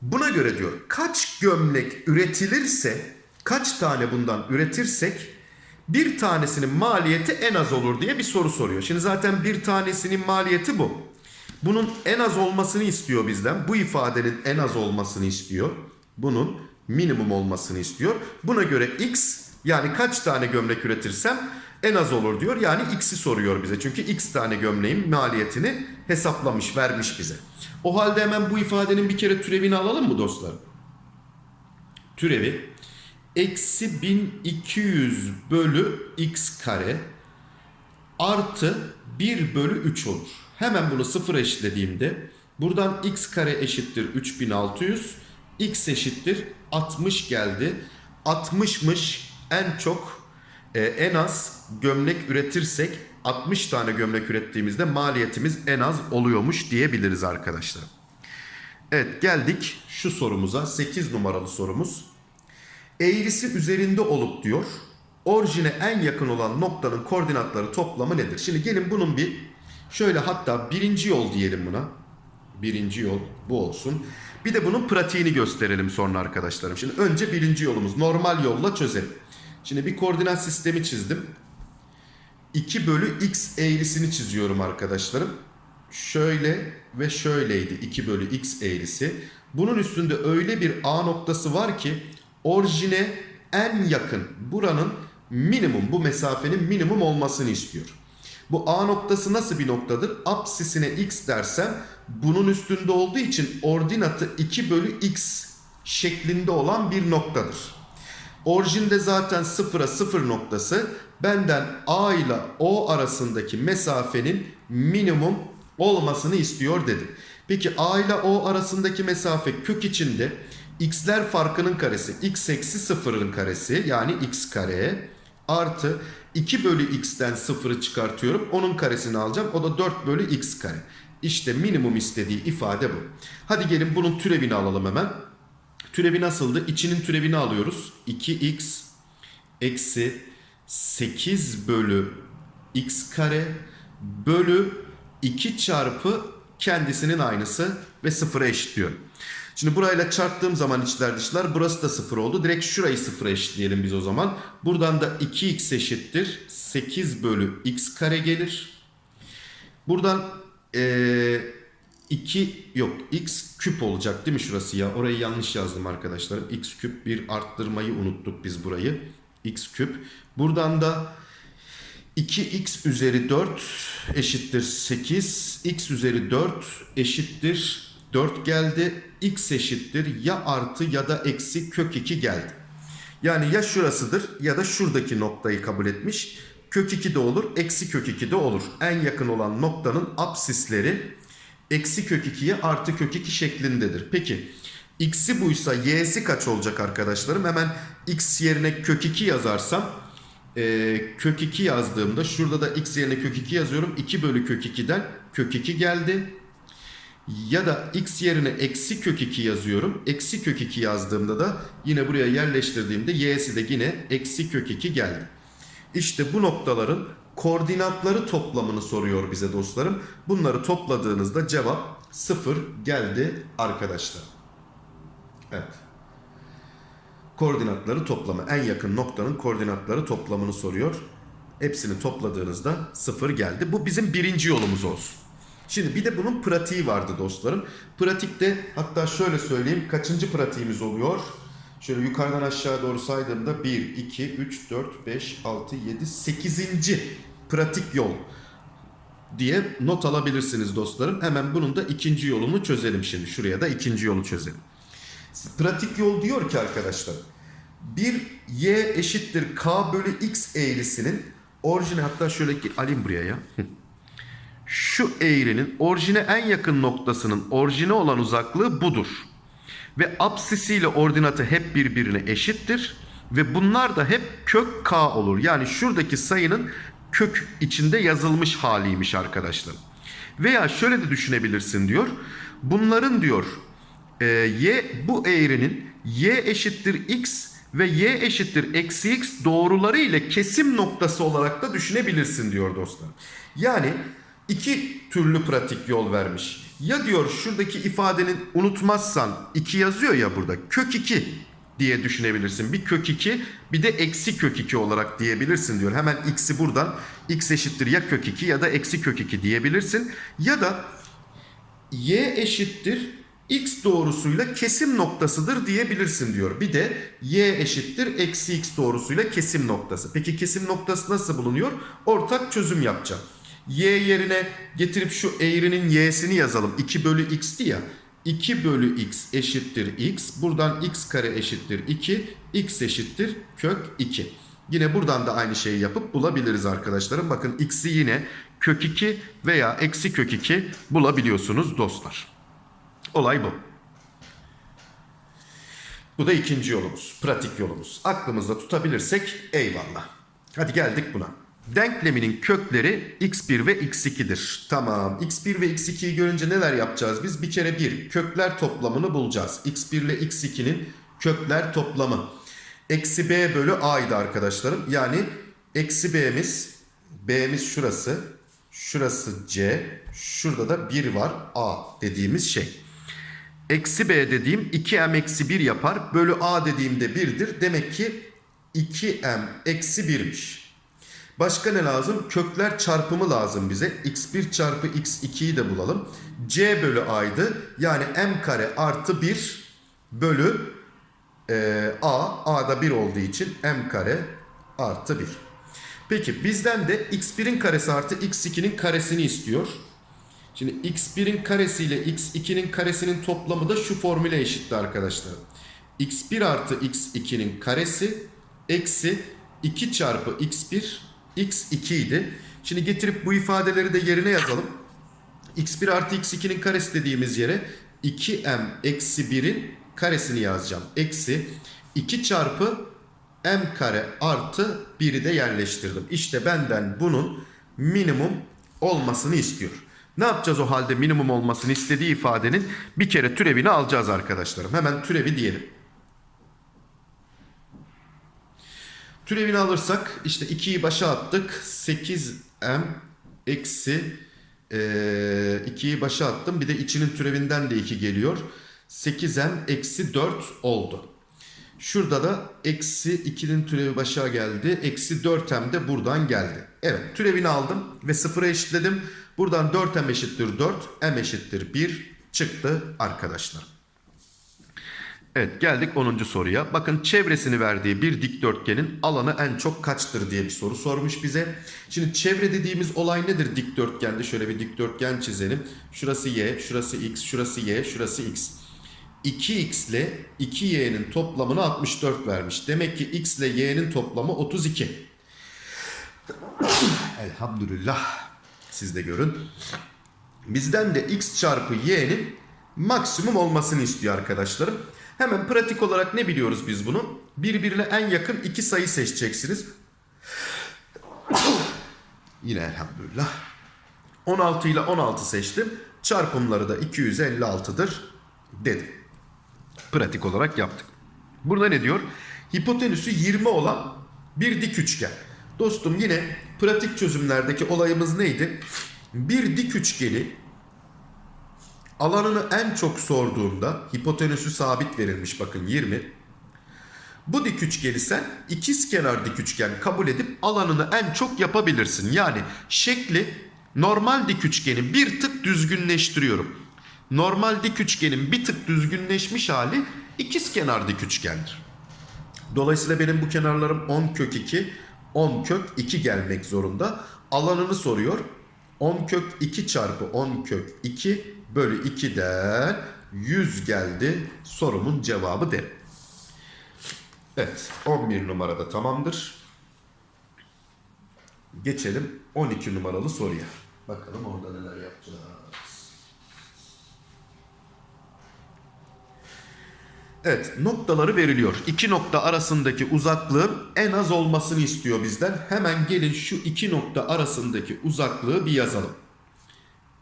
Buna göre diyor kaç gömlek üretilirse kaç tane bundan üretirsek bir tanesinin maliyeti en az olur diye bir soru soruyor. Şimdi zaten bir tanesinin maliyeti bu. Bunun en az olmasını istiyor bizden. Bu ifadenin en az olmasını istiyor. Bunun minimum olmasını istiyor. Buna göre x yani kaç tane gömlek üretirsem en az olur diyor. Yani x'i soruyor bize. Çünkü x tane gömleğin maliyetini hesaplamış, vermiş bize. O halde hemen bu ifadenin bir kere türevini alalım mı dostlar? Türevi eksi 1200 bölü x kare artı 1 bölü 3 olur. Hemen bunu sıfır eşitlediğimde buradan x kare eşittir 3600 x eşittir 60 geldi. 60'mış en çok e, en az gömlek üretirsek 60 tane gömlek ürettiğimizde maliyetimiz en az oluyormuş diyebiliriz arkadaşlar. Evet geldik şu sorumuza 8 numaralı sorumuz. Eğrisi üzerinde olup diyor orijine en yakın olan noktanın koordinatları toplamı nedir? Şimdi gelin bunun bir şöyle hatta birinci yol diyelim buna. Birinci yol bu olsun. Bir de bunun pratiğini gösterelim sonra arkadaşlarım. Şimdi önce birinci yolumuz normal yolla çözelim. Şimdi bir koordinat sistemi çizdim. 2 bölü x eğrisini çiziyorum arkadaşlarım. Şöyle ve şöyleydi 2 bölü x eğrisi. Bunun üstünde öyle bir A noktası var ki orijine en yakın buranın minimum bu mesafenin minimum olmasını istiyor. Bu A noktası nasıl bir noktadır? Apsisine x dersem bunun üstünde olduğu için ordinatı 2 bölü x şeklinde olan bir noktadır. Orijinde zaten sıfıra sıfır noktası benden A ile O arasındaki mesafenin minimum olmasını istiyor dedim. Peki a ile o arasındaki mesafe kök içinde x'ler farkının karesi x eksi sıfırın karesi yani x kare artı 2 bölü x'ten sıfırı çıkartıyorum. Onun karesini alacağım. O da 4 bölü x kare. İşte minimum istediği ifade bu. Hadi gelin bunun türevini alalım hemen. Türevi nasıldı? İçinin türevini alıyoruz. 2x eksi 8 bölü x kare bölü 2 çarpı kendisinin aynısı ve sıfıra eşitliyorum. Şimdi burayla çarptığım zaman içler dışlar burası da sıfır oldu. Direkt şurayı sıfıra eşitleyelim biz o zaman. Buradan da 2x eşittir 8 bölü x kare gelir. Buradan ee, 2 yok x küp olacak değil mi şurası ya? Orayı yanlış yazdım arkadaşlarım. x küp bir arttırmayı unuttuk biz burayı. x küp. Buradan da 2x üzeri 4 eşittir 8. x üzeri 4 eşittir 4 geldi. x eşittir ya artı ya da eksi kök 2 geldi. Yani ya şurasıdır ya da şuradaki noktayı kabul etmiş. Kök 2 de olur, eksi kök 2 de olur. En yakın olan noktanın apsisleri eksi kök 2'ye artı kök 2 şeklindedir. Peki x'i buysa y'si kaç olacak arkadaşlarım? Hemen x yerine kök 2 yazarsam e, kök 2 yazdığımda şurada da x yerine kök 2 yazıyorum. 2 bölü kök 2'den kök 2 geldi. Ya da x yerine eksi kök 2 yazıyorum. Eksi kök 2 yazdığımda da yine buraya yerleştirdiğimde y'si de yine eksi kök 2 geldi. İşte bu noktaların koordinatları toplamını soruyor bize dostlarım. Bunları topladığınızda cevap 0 geldi arkadaşlar. Evet. Koordinatları toplamı. En yakın noktanın koordinatları toplamını soruyor. Hepsini topladığınızda 0 geldi. Bu bizim birinci yolumuz olsun. Şimdi bir de bunun pratiği vardı dostlarım. Pratikte hatta şöyle söyleyeyim kaçıncı pratiğimiz oluyor? Şöyle yukarıdan aşağı doğru saydığımda 1, 2, 3, 4, 5, 6, 7, 8. pratik yol diye not alabilirsiniz dostlarım. Hemen bunun da ikinci yolunu çözelim şimdi. Şuraya da ikinci yolu çözelim. Pratik yol diyor ki arkadaşlar. Bir y eşittir k bölü x eğrisinin orijini hatta şöyle ki alayım buraya ya. Şu eğrinin orijine en yakın noktasının orijine olan uzaklığı budur. Ve apsisiyle ordinatı hep birbirine eşittir. Ve bunlar da hep kök k olur. Yani şuradaki sayının kök içinde yazılmış haliymiş arkadaşlar. Veya şöyle de düşünebilirsin diyor. Bunların diyor e, y bu eğrinin y eşittir x ve y eşittir eksi x doğruları ile kesim noktası olarak da düşünebilirsin diyor dostlar. Yani iki türlü pratik yol vermiş. Ya diyor şuradaki ifadenin unutmazsan 2 yazıyor ya burada kök 2 diye düşünebilirsin. Bir kök 2 bir de eksi kök 2 olarak diyebilirsin diyor. Hemen x'i buradan x eşittir ya kök 2 ya da eksi kök 2 diyebilirsin. Ya da y eşittir x doğrusuyla kesim noktasıdır diyebilirsin diyor. Bir de y eşittir eksi x doğrusuyla kesim noktası. Peki kesim noktası nasıl bulunuyor? Ortak çözüm yapacağım. Y yerine getirip şu eğrinin y'sini yazalım. 2 bölü x'ti ya. 2 bölü x eşittir x. Buradan x kare eşittir 2. x eşittir kök 2. Yine buradan da aynı şeyi yapıp bulabiliriz arkadaşlarım. Bakın x'i yine kök 2 veya eksi kök 2 bulabiliyorsunuz dostlar. Olay bu. Bu da ikinci yolumuz. Pratik yolumuz. Aklımızda tutabilirsek eyvallah. Hadi geldik buna. Denkleminin kökleri x1 ve x2'dir. Tamam. x1 ve x2'yi görünce neler yapacağız biz? Bir kere bir kökler toplamını bulacağız. x1 ile x2'nin kökler toplamı. Eksi b bölü a'ydı arkadaşlarım. Yani eksi b'miz, b'miz şurası. Şurası c. Şurada da 1 var a dediğimiz şey. Eksi b dediğim 2m eksi 1 yapar. Bölü a dediğimde 1'dir. Demek ki 2m eksi 1'miş. Başka ne lazım? Kökler çarpımı lazım bize. x1 çarpı x2'yi de bulalım. c bölü a'ydı. Yani m kare artı 1 bölü e, a. a da 1 olduğu için m kare artı 1. Peki bizden de x1'in karesi artı x2'nin karesini istiyor. Şimdi x1'in karesi ile x2'nin karesinin toplamı da şu formüle eşitti arkadaşlar. x1 artı x2'nin karesi eksi 2 çarpı x1 x2 idi. Şimdi getirip bu ifadeleri de yerine yazalım. x1 artı x2'nin karesi dediğimiz yere 2m eksi 1'in karesini yazacağım. Eksi 2 çarpı m kare artı 1'i de yerleştirdim. İşte benden bunun minimum olmasını istiyor. Ne yapacağız o halde minimum olmasını istediği ifadenin bir kere türevini alacağız arkadaşlarım. Hemen türevi diyelim. Türevini alırsak işte 2'yi başa attık. 8m eksi 2'yi başa attım. Bir de içinin türevinden de 2 geliyor. 8m eksi 4 oldu. Şurada da eksi 2'nin türevi başa geldi. Eksi 4m de buradan geldi. Evet türevini aldım ve sıfıra eşitledim. Buradan 4m eşittir 4, m eşittir 1 çıktı arkadaşlar. Evet geldik 10. soruya. Bakın çevresini verdiği bir dikdörtgenin alanı en çok kaçtır diye bir soru sormuş bize. Şimdi çevre dediğimiz olay nedir dikdörtgende? Şöyle bir dikdörtgen çizelim. Şurası y, şurası x, şurası y, şurası x. 2x ile 2y'nin toplamını 64 vermiş. Demek ki x ile y'nin toplamı 32. Elhamdülillah. Siz de görün. Bizden de x çarpı y'nin maksimum olmasını istiyor arkadaşlarım. Hemen pratik olarak ne biliyoruz biz bunu? Birbirine en yakın iki sayı seçeceksiniz. Yine elhamdülillah. 16 ile 16 seçtim. Çarpımları da 256'dır dedim. Pratik olarak yaptık. Burada ne diyor? Hipotenüsü 20 olan bir dik üçgen. Dostum yine pratik çözümlerdeki olayımız neydi? Bir dik üçgeni alanını en çok sorduğunda hipotenüsü sabit verilmiş bakın 20. Bu dik üçgeni sen ikiz kenar dik üçgen kabul edip alanını en çok yapabilirsin. Yani şekli normal dik üçgeni bir tık düzgünleştiriyorum. Normal dik üçgenin bir tık düzgünleşmiş hali ikiz kenar dik üçgendir. Dolayısıyla benim bu kenarlarım 10 kök 2, 10 kök 2 gelmek zorunda. Alanını soruyor. 10 kök 2 çarpı 10 kök 2 bölü 2'den 100 geldi. Sorumun cevabı de. Evet 11 numarada tamamdır. Geçelim 12 numaralı soruya. Bakalım orada neler yapacağız. Evet noktaları veriliyor. İki nokta arasındaki uzaklığın en az olmasını istiyor bizden. Hemen gelin şu iki nokta arasındaki uzaklığı bir yazalım.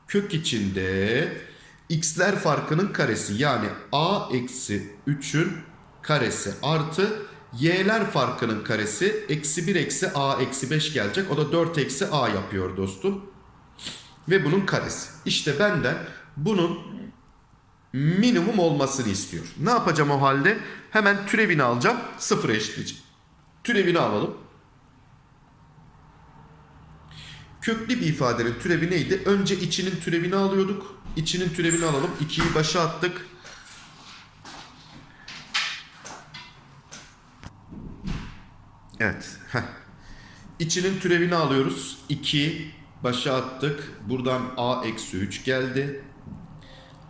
Kök içinde x'ler farkının karesi yani a eksi 3'ün karesi artı y'ler farkının karesi eksi 1 eksi a eksi 5 gelecek. O da 4 eksi a yapıyor dostum. Ve bunun karesi. İşte benden bunun minimum olmasını istiyor. Ne yapacağım o halde? Hemen türevini alacağım. Sıfıra eşitleyeceğim. Türevini alalım. Köklü bir ifadenin türevi neydi? Önce içinin türevini alıyorduk. İçinin türevini alalım. 2'yi başa attık. Evet. Heh. İçinin türevini alıyoruz. 2 başa attık. Buradan a eksi 3 geldi.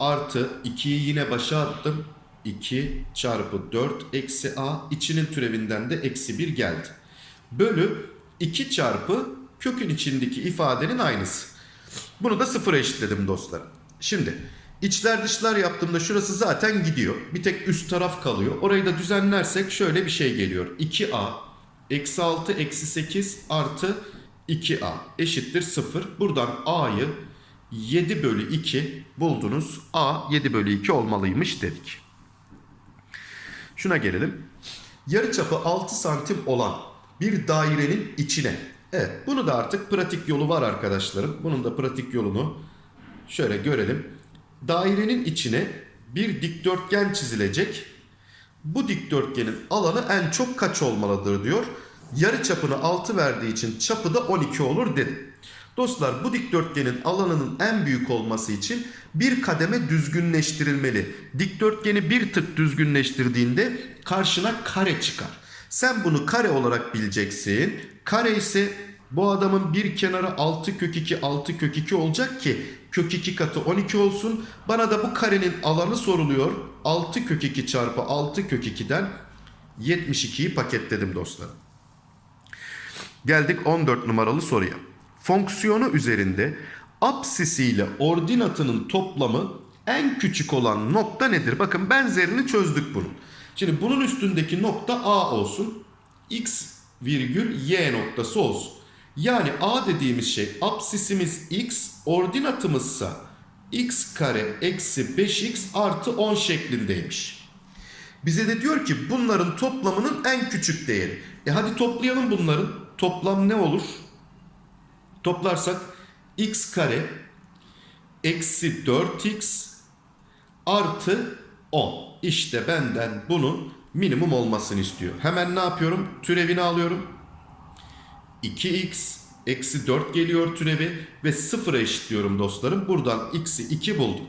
Artı 2'yi yine başa attım. 2 çarpı 4 eksi a. içinin türevinden de eksi 1 geldi. Bölü 2 çarpı kökün içindeki ifadenin aynısı. Bunu da sıfıra eşitledim dostlar. Şimdi içler dışlar yaptığımda şurası zaten gidiyor. Bir tek üst taraf kalıyor. Orayı da düzenlersek şöyle bir şey geliyor. 2a eksi 6 eksi 8 artı 2a eşittir 0. Buradan a'yı 7 bölü 2 buldunuz. A 7 bölü 2 olmalıymış dedik. Şuna gelelim. Yarıçapı 6 santim olan bir dairenin içine. Evet bunu da artık pratik yolu var arkadaşlarım. Bunun da pratik yolunu şöyle görelim. Dairenin içine bir dikdörtgen çizilecek. Bu dikdörtgenin alanı en çok kaç olmalıdır diyor. Yarı çapını 6 verdiği için çapı da 12 olur dedim. Dostlar bu dikdörtgenin alanının en büyük olması için bir kademe düzgünleştirilmeli. Dikdörtgeni bir tık düzgünleştirdiğinde karşına kare çıkar. Sen bunu kare olarak bileceksin. Kare ise bu adamın bir kenarı 6 kök 2 6 kök 2 olacak ki kök 2 katı 12 olsun. Bana da bu karenin alanı soruluyor. 6 kök 2 çarpı 6 kök 2'den 72'yi paketledim dostlar. Geldik 14 numaralı soruya. Fonksiyonu üzerinde Apsisiyle ordinatının toplamı en küçük olan nokta nedir? Bakın benzerini çözdük bunun. Şimdi bunun üstündeki nokta A olsun. X virgül Y noktası olsun. Yani A dediğimiz şey apsisimiz X, ordinatımızsa X kare eksi 5X artı 10 şeklindeymiş. Bize de diyor ki bunların toplamının en küçük değeri. E hadi toplayalım bunların. Toplam ne olur? Toplarsak x kare eksi 4x artı 10. İşte benden bunun minimum olmasını istiyor. Hemen ne yapıyorum? Türevini alıyorum. 2x eksi 4 geliyor türevi ve 0'a eşitliyorum dostlarım. Buradan x'i 2 buldum.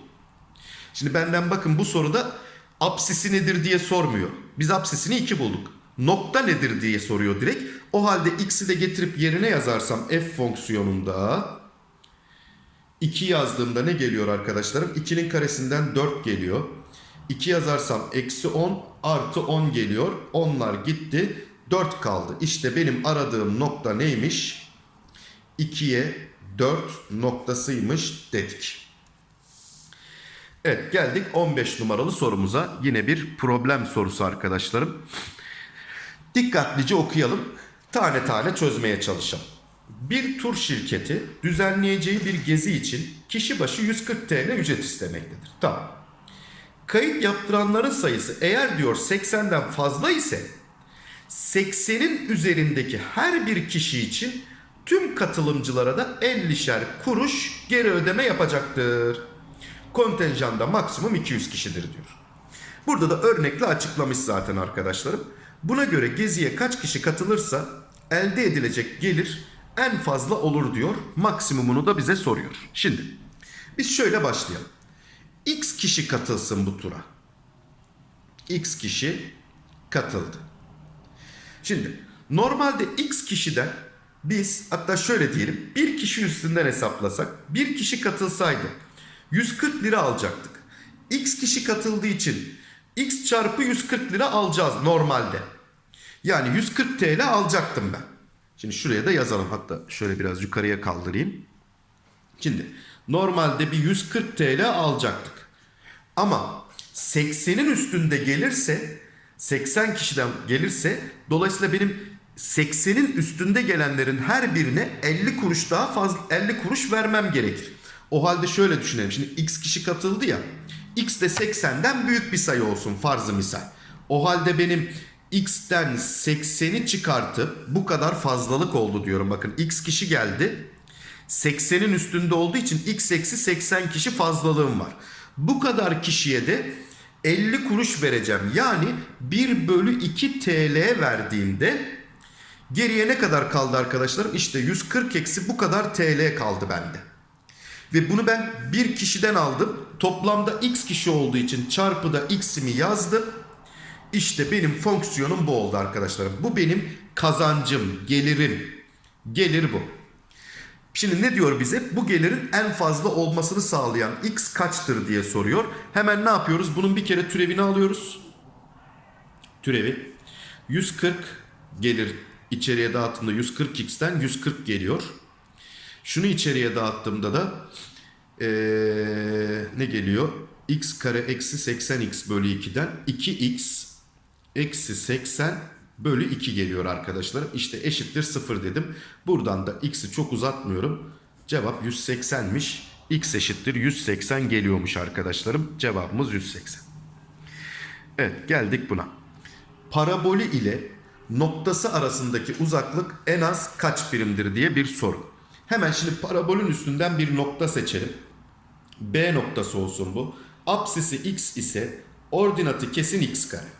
Şimdi benden bakın bu soruda apsisi nedir diye sormuyor. Biz apsisini 2 bulduk. Nokta nedir diye soruyor direkt. O halde x'i de getirip yerine yazarsam f fonksiyonunda 2 yazdığımda ne geliyor arkadaşlarım? 2'nin karesinden 4 geliyor. 2 yazarsam eksi 10 artı 10 geliyor. Onlar gitti. 4 kaldı. İşte benim aradığım nokta neymiş? 2'ye 4 noktasıymış dedik. Evet geldik 15 numaralı sorumuza. Yine bir problem sorusu arkadaşlarım. Dikkatlice okuyalım. Tane tane çözmeye çalışalım. Bir tur şirketi düzenleyeceği bir gezi için kişi başı 140 TL ücret istemektedir. Tamam. Kayıt yaptıranların sayısı eğer diyor 80'den fazla ise 80'in üzerindeki her bir kişi için tüm katılımcılara da 50'şer kuruş geri ödeme yapacaktır. Kontenjanda maksimum 200 kişidir diyor. Burada da örnekle açıklamış zaten arkadaşlarım. Buna göre geziye kaç kişi katılırsa elde edilecek gelir en fazla olur diyor. Maksimumunu da bize soruyor. Şimdi biz şöyle başlayalım. X kişi katılsın bu tura. X kişi katıldı. Şimdi normalde X kişiden biz hatta şöyle diyelim bir kişi üstünden hesaplasak bir kişi katılsaydı 140 lira alacaktık. X kişi katıldığı için X çarpı 140 lira alacağız normalde. Yani 140 TL alacaktım ben. Şimdi şuraya da yazalım. Hatta şöyle biraz yukarıya kaldırayım. Şimdi normalde bir 140 TL alacaktık. Ama 80'in üstünde gelirse 80 kişiden gelirse dolayısıyla benim 80'in üstünde gelenlerin her birine 50 kuruş daha fazla 50 kuruş vermem gerekir. O halde şöyle düşünelim. Şimdi x kişi katıldı ya. X de 80'den büyük bir sayı olsun farzı misal. O halde benim x'ten 80'i çıkartıp bu kadar fazlalık oldu diyorum. Bakın x kişi geldi. 80'in üstünde olduğu için x eksi 80 kişi fazlalığım var. Bu kadar kişiye de 50 kuruş vereceğim. Yani 1 bölü 2 TL verdiğimde geriye ne kadar kaldı arkadaşlarım? İşte 140 eksi bu kadar TL kaldı bende. Ve bunu ben bir kişiden aldım. Toplamda x kişi olduğu için çarpıda x'imi yazdım. İşte benim fonksiyonum bu oldu arkadaşlarım. Bu benim kazancım, gelirim. Gelir bu. Şimdi ne diyor bize? Bu gelirin en fazla olmasını sağlayan x kaçtır diye soruyor. Hemen ne yapıyoruz? Bunun bir kere türevini alıyoruz. Türevi. 140 gelir içeriye dağıttığımda 140x'ten 140 geliyor. Şunu içeriye dağıttığımda da ee, ne geliyor? x kare eksi 80x bölü 2'den 2x eksi 80 bölü 2 geliyor arkadaşlarım. İşte eşittir 0 dedim. Buradan da x'i çok uzatmıyorum. Cevap 180'miş. x eşittir 180 geliyormuş arkadaşlarım. Cevabımız 180. Evet geldik buna. Parabolü ile noktası arasındaki uzaklık en az kaç birimdir diye bir soru. Hemen şimdi parabolün üstünden bir nokta seçelim. B noktası olsun bu. Apsisi x ise ordinatı kesin x kare.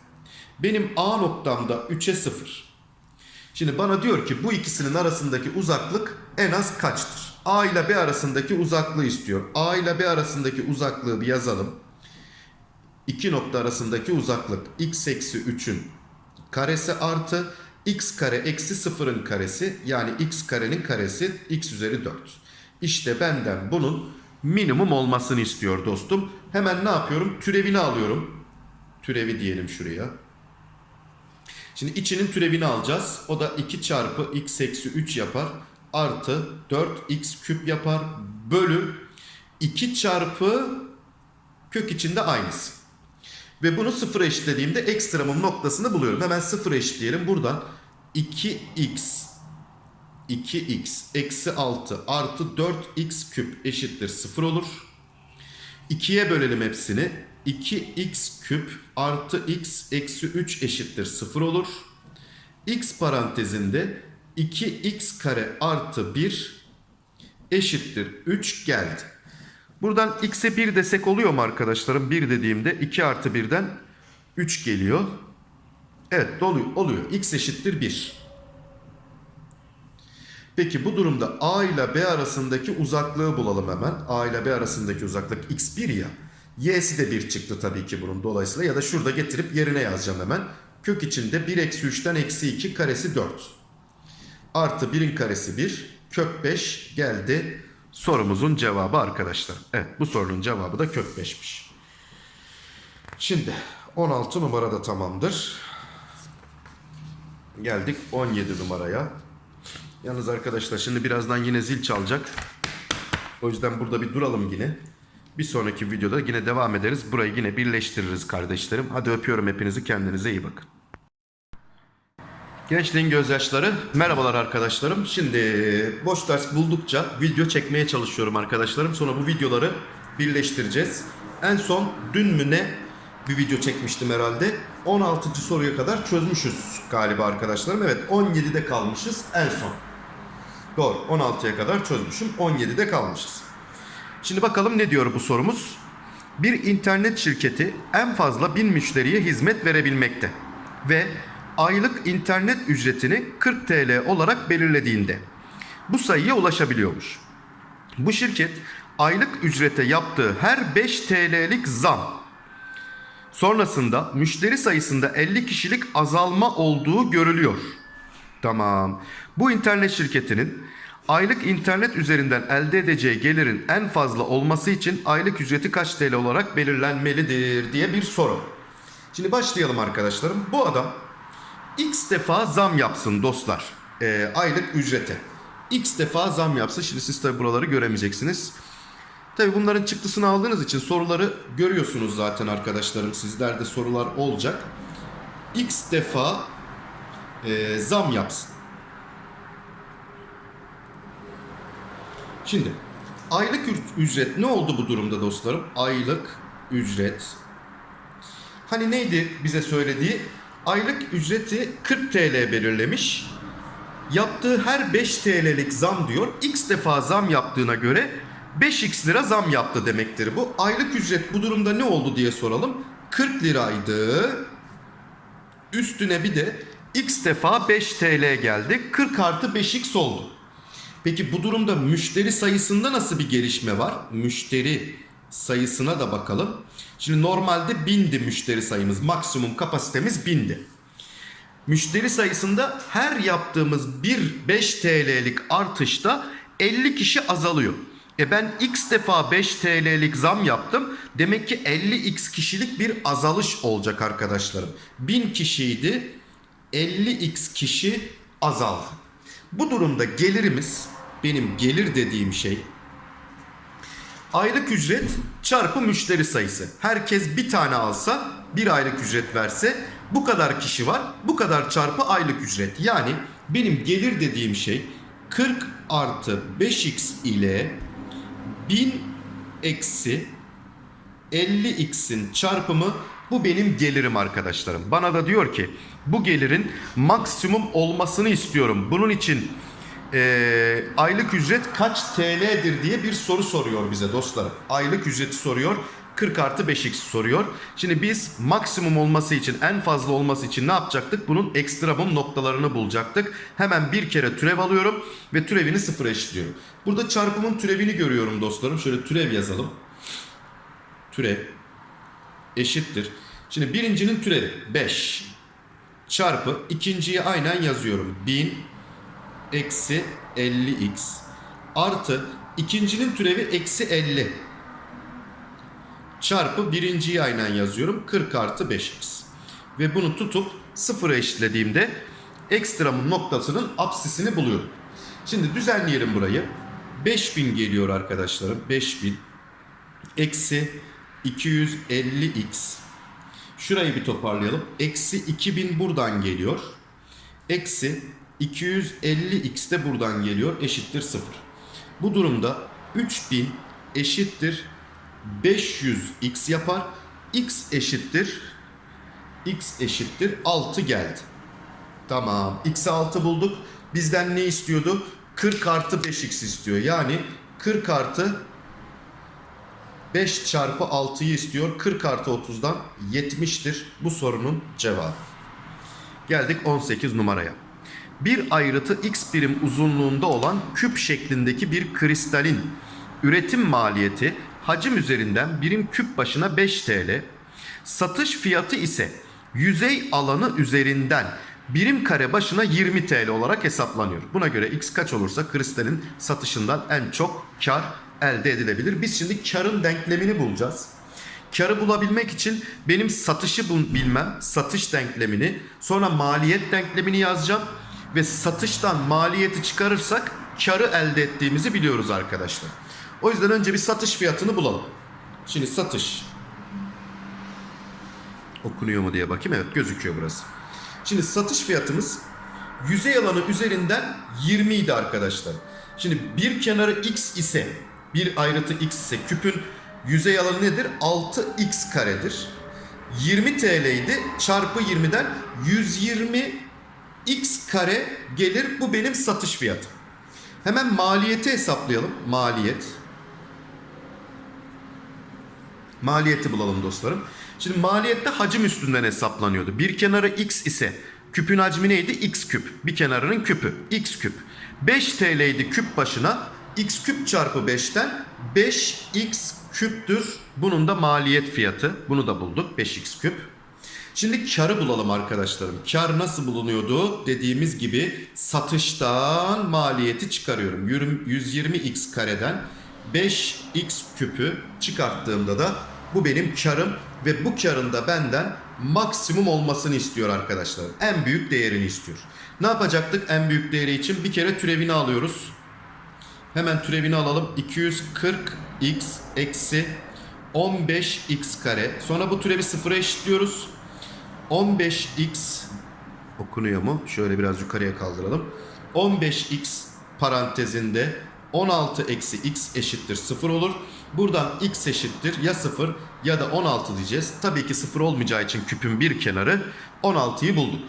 Benim A noktamda 3'e 0. Şimdi bana diyor ki bu ikisinin arasındaki uzaklık en az kaçtır? A ile B arasındaki uzaklığı istiyor. A ile B arasındaki uzaklığı bir yazalım. İki nokta arasındaki uzaklık x eksi 3'ün karesi artı x kare eksi 0'ın karesi yani x karenin karesi x üzeri 4. İşte benden bunun minimum olmasını istiyor dostum. Hemen ne yapıyorum? Türevini alıyorum. Türevi diyelim şuraya. Şimdi içinin türevini alacağız. O da 2 çarpı x eksi 3 yapar. Artı 4x küp yapar. bölü 2 çarpı kök içinde aynısı. Ve bunu sıfıra eşitlediğimde ekstramın noktasını buluyorum. Hemen sıfıra eşitleyelim. Buradan 2x 2x eksi 6 artı 4x küp eşittir 0 olur. 2'ye bölelim hepsini. 2x küp artı x eksi 3 eşittir 0 olur. x parantezinde 2x kare artı 1 eşittir 3 geldi. Buradan x'e 1 desek oluyor mu arkadaşlarım? 1 dediğimde 2 artı 1'den 3 geliyor. Evet doluyor, oluyor. x eşittir 1. Peki bu durumda A ile B arasındaki uzaklığı bulalım hemen. A ile B arasındaki uzaklık x1 ya. Y'si de 1 çıktı tabii ki bunun dolayısıyla. Ya da şurada getirip yerine yazacağım hemen. Kök içinde 1 eksi 3'ten eksi 2 karesi 4. Artı 1'in karesi 1. Kök 5 geldi. Sorumuzun cevabı arkadaşlar. Evet bu sorunun cevabı da kök 5'miş. Şimdi 16 numara da tamamdır. Geldik 17 numaraya. Yalnız arkadaşlar şimdi birazdan yine zil çalacak. O yüzden burada bir duralım yine. Bir sonraki videoda yine devam ederiz. Burayı yine birleştiririz kardeşlerim. Hadi öpüyorum hepinizi. Kendinize iyi bakın. Gençliğin gözyaşları. Merhabalar arkadaşlarım. Şimdi boş ders buldukça video çekmeye çalışıyorum arkadaşlarım. Sonra bu videoları birleştireceğiz. En son dün mü ne bir video çekmiştim herhalde. 16. soruya kadar çözmüşüz galiba arkadaşlarım. Evet 17'de kalmışız en son. Doğru 16'ya kadar çözmüşüm. 17'de kalmışız. Şimdi bakalım ne diyor bu sorumuz? Bir internet şirketi en fazla 1000 müşteriye hizmet verebilmekte ve aylık internet ücretini 40 TL olarak belirlediğinde bu sayıya ulaşabiliyormuş. Bu şirket aylık ücrete yaptığı her 5 TL'lik zam sonrasında müşteri sayısında 50 kişilik azalma olduğu görülüyor. Tamam. Bu internet şirketinin aylık internet üzerinden elde edeceği gelirin en fazla olması için aylık ücreti kaç TL olarak belirlenmelidir diye bir soru. Şimdi başlayalım arkadaşlarım. Bu adam x defa zam yapsın dostlar. Ee, aylık ücrete. X defa zam yapsın. Şimdi siz tabi buraları göremeyeceksiniz. Tabi bunların çıktısını aldığınız için soruları görüyorsunuz zaten arkadaşlarım. Sizlerde sorular olacak. X defa e, zam yapsın. Şimdi aylık ücret ne oldu bu durumda dostlarım? Aylık ücret. Hani neydi bize söylediği? Aylık ücreti 40 TL belirlemiş. Yaptığı her 5 TL'lik zam diyor. X defa zam yaptığına göre 5x lira zam yaptı demektir bu. Aylık ücret bu durumda ne oldu diye soralım. 40 liraydı. Üstüne bir de x defa 5 TL geldi. 40 artı 5x oldu. Peki bu durumda müşteri sayısında nasıl bir gelişme var? Müşteri sayısına da bakalım. Şimdi normalde bindi müşteri sayımız. Maksimum kapasitemiz bindi. Müşteri sayısında her yaptığımız bir 5 TL'lik artışta 50 kişi azalıyor. E ben x defa 5 TL'lik zam yaptım. Demek ki 50x kişilik bir azalış olacak arkadaşlarım. 1000 kişiydi. 50x kişi azaldı. Bu durumda gelirimiz benim gelir dediğim şey aylık ücret çarpı müşteri sayısı. Herkes bir tane alsa bir aylık ücret verse bu kadar kişi var bu kadar çarpı aylık ücret. Yani benim gelir dediğim şey 40 artı 5x ile 1000 eksi 50x'in çarpımı bu benim gelirim arkadaşlarım. Bana da diyor ki bu gelirin maksimum olmasını istiyorum. Bunun için eee, aylık ücret kaç TL'dir diye bir soru soruyor bize dostlarım. Aylık ücreti soruyor. 40 artı 5x soruyor. Şimdi biz maksimum olması için en fazla olması için ne yapacaktık? Bunun ekstremum noktalarını bulacaktık. Hemen bir kere türev alıyorum ve türevini sıfıra eşitliyorum. Burada çarpımın türevini görüyorum dostlarım. Şöyle türev yazalım. Türev eşittir. Şimdi birincinin türevi 5 çarpı ikinciyi aynen yazıyorum. 1000 eksi 50x artı ikincinin türevi eksi 50 çarpı birinciyi aynen yazıyorum. 40 artı 5x. Ve bunu tutup sıfıra eşitlediğimde ekstramın noktasının apsisini buluyorum. Şimdi düzenleyelim burayı. 5000 geliyor arkadaşlarım. 5000 eksi 250x. Şurayı bir toparlayalım. Eksi 2000 buradan geliyor. Eksi 250x de buradan geliyor. Eşittir 0. Bu durumda 3000 eşittir 500x yapar. x eşittir x eşittir 6 geldi. Tamam. X'e 6 bulduk. Bizden ne istiyordu? 40 artı 5x istiyor. Yani 40 artı 5 çarpı 6'yı istiyor. 40 artı 30'dan 70'tir bu sorunun cevabı. Geldik 18 numaraya. Bir ayrıtı x birim uzunluğunda olan küp şeklindeki bir kristalin üretim maliyeti hacim üzerinden birim küp başına 5 TL, satış fiyatı ise yüzey alanı üzerinden birim kare başına 20 TL olarak hesaplanıyor. Buna göre x kaç olursa kristalin satışından en çok kar elde edilebilir. Biz şimdi karın denklemini bulacağız. Karı bulabilmek için benim satışı bilmem, satış denklemini, sonra maliyet denklemini yazacağım ve satıştan maliyeti çıkarırsak karı elde ettiğimizi biliyoruz arkadaşlar. O yüzden önce bir satış fiyatını bulalım. Şimdi satış okunuyor mu diye bakayım. Evet gözüküyor burası. Şimdi satış fiyatımız yüzey alanı üzerinden 20 idi arkadaşlar. Şimdi bir kenarı x ise bir ayrıtı x ise küpün yüzey alanı nedir? 6x karedir. 20 TL idi. Çarpı 20'den 120 x kare gelir. Bu benim satış fiyatım. Hemen maliyeti hesaplayalım. Maliyet. Maliyeti bulalım dostlarım. Şimdi maliyette hacim üstünden hesaplanıyordu. Bir kenarı x ise küpün hacmi neydi? x küp. Bir kenarının küpü. x küp. 5 TL idi küp başına. X küp çarpı 5'ten 5x küptür. Bunun da maliyet fiyatı. Bunu da bulduk. 5x küp. Şimdi karı bulalım arkadaşlarım. Kar nasıl bulunuyordu? Dediğimiz gibi satıştan maliyeti çıkarıyorum. Yürüm- 120x kareden 5x küpü çıkarttığımda da bu benim karım ve bu karın da benden maksimum olmasını istiyor arkadaşlar. En büyük değerini istiyor. Ne yapacaktık en büyük değeri için? Bir kere türevini alıyoruz. Hemen türevini alalım. 240x eksi 15x kare. Sonra bu türevi sıfıra eşitliyoruz. 15x okunuyor mu? Şöyle biraz yukarıya kaldıralım. 15x parantezinde 16 eksi x eşittir 0 olur. Buradan x eşittir ya 0 ya da 16 diyeceğiz. Tabii ki 0 olmayacağı için küpün bir kenarı 16'yı bulduk.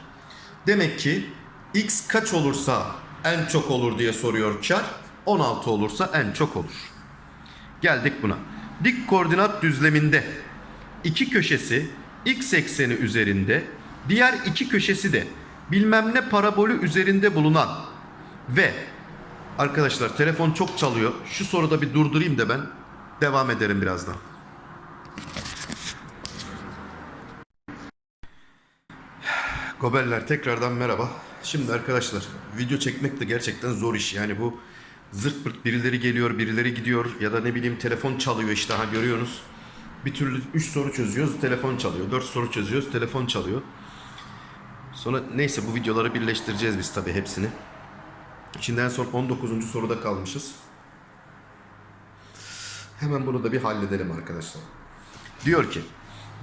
Demek ki x kaç olursa en çok olur diye soruyor kar. 16 olursa en çok olur. Geldik buna. Dik koordinat düzleminde iki köşesi x ekseni üzerinde, diğer iki köşesi de bilmem ne parabolü üzerinde bulunan ve arkadaşlar telefon çok çalıyor. Şu soruda bir durdurayım da ben devam ederim birazdan. Gobeller tekrardan merhaba. Şimdi arkadaşlar video çekmek de gerçekten zor iş. Yani bu zırt pırt birileri geliyor, birileri gidiyor ya da ne bileyim telefon çalıyor işte ha görüyorsunuz. Bir türlü 3 soru çözüyoruz, telefon çalıyor. 4 soru çözüyoruz, telefon çalıyor. Sonra neyse bu videoları birleştireceğiz biz tabii hepsini. Şimdi en son 19. soruda kalmışız. Hemen bunu da bir halledelim arkadaşlar. Diyor ki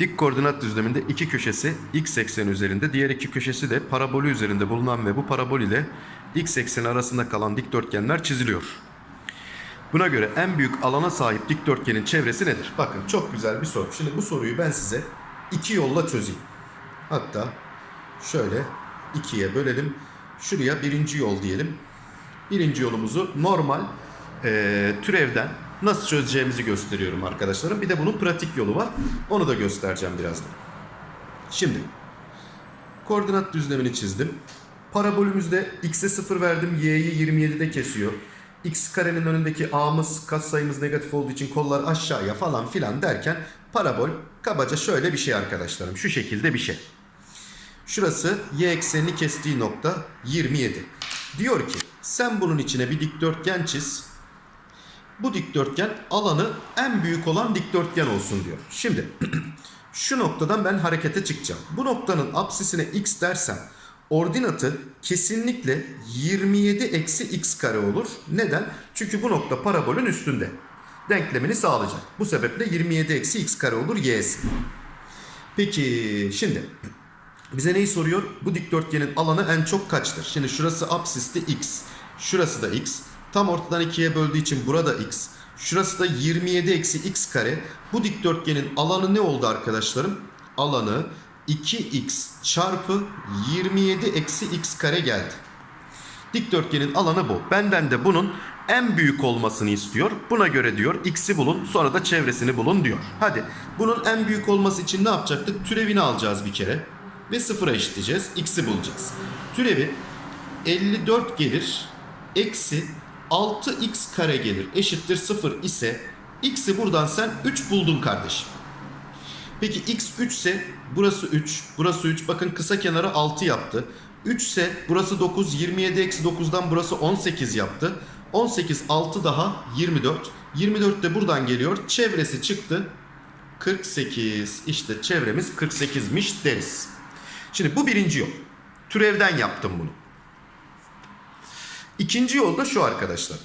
dik koordinat düzleminde iki köşesi x ekseni üzerinde diğer iki köşesi de parabolü üzerinde bulunan ve bu parabol ile x ekseni arasında kalan dikdörtgenler çiziliyor. Buna göre en büyük alana sahip dikdörtgenin çevresi nedir? Bakın çok güzel bir soru. Şimdi bu soruyu ben size iki yolla çözeyim. Hatta şöyle ikiye bölelim. Şuraya birinci yol diyelim. Birinci yolumuzu normal eee, türevden nasıl çözeceğimizi gösteriyorum arkadaşlarım. Bir de bunun pratik yolu var. Onu da göstereceğim birazdan. Şimdi koordinat düzlemini çizdim. Parabolümüzde x'e 0 verdim. y'yi 27'de kesiyor. x karenin önündeki a'mız katsayımız negatif olduğu için kollar aşağıya falan filan derken parabol kabaca şöyle bir şey arkadaşlarım. Şu şekilde bir şey. Şurası y eksenini kestiği nokta 27. Diyor ki sen bunun içine bir dikdörtgen çiz. Bu dikdörtgen alanı en büyük olan dikdörtgen olsun diyor. Şimdi şu noktadan ben harekete çıkacağım. Bu noktanın apsisine x dersem ordinatı kesinlikle 27 eksi x kare olur. Neden? Çünkü bu nokta parabolün üstünde. Denklemini sağlayacak. Bu sebeple 27 eksi x kare olur y'si. Peki şimdi bize neyi soruyor? Bu dikdörtgenin alanı en çok kaçtır? Şimdi şurası absisti x. Şurası da x. Tam ortadan ikiye böldüğü için burada x. Şurası da 27 eksi x kare. Bu dikdörtgenin alanı ne oldu arkadaşlarım? Alanı 2x çarpı 27 eksi x kare geldi. Dikdörtgenin alanı bu. Benden de bunun en büyük olmasını istiyor. Buna göre diyor x'i bulun sonra da çevresini bulun diyor. Hadi bunun en büyük olması için ne yapacaktık? Türevini alacağız bir kere. Ve sıfıra eşitleyeceğiz. x'i bulacağız. Türevi 54 gelir. Eksi 6x kare gelir. Eşittir 0 ise x'i buradan sen 3 buldun kardeşim. Peki x 3 ise burası 3, burası 3. Bakın kısa kenarı 6 yaptı. 3 ise burası 9, 27 eksi 9'dan burası 18 yaptı. 18 6 daha 24. 24 de buradan geliyor. Çevresi çıktı. 48. İşte çevremiz 48'miş deriz. Şimdi bu birinci yol. Türevden yaptım bunu. İkinci yol da şu arkadaşlar.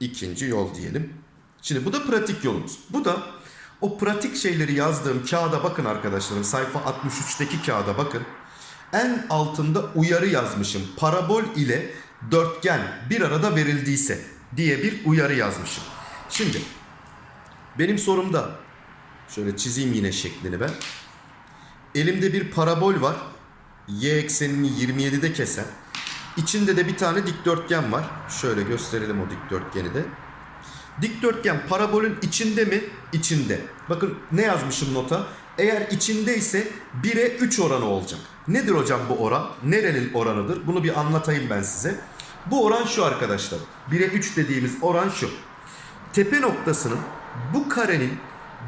İkinci yol diyelim. Şimdi bu da pratik yolumuz. Bu da o pratik şeyleri yazdığım kağıda bakın arkadaşlarım. Sayfa 63'teki kağıda bakın. En altında uyarı yazmışım. Parabol ile dörtgen bir arada verildiyse diye bir uyarı yazmışım. Şimdi benim sorumda şöyle çizeyim yine şeklini ben. Elimde bir parabol var. Y eksenini 27'de kesen. İçinde de bir tane dikdörtgen var. Şöyle gösterelim o dikdörtgeni de. Dikdörtgen parabolün içinde mi? İçinde. Bakın ne yazmışım nota? Eğer içindeyse 1'e 3 oranı olacak. Nedir hocam bu oran? Nerenin oranıdır? Bunu bir anlatayım ben size. Bu oran şu arkadaşlar. 1'e 3 dediğimiz oran şu. Tepe noktasının bu karenin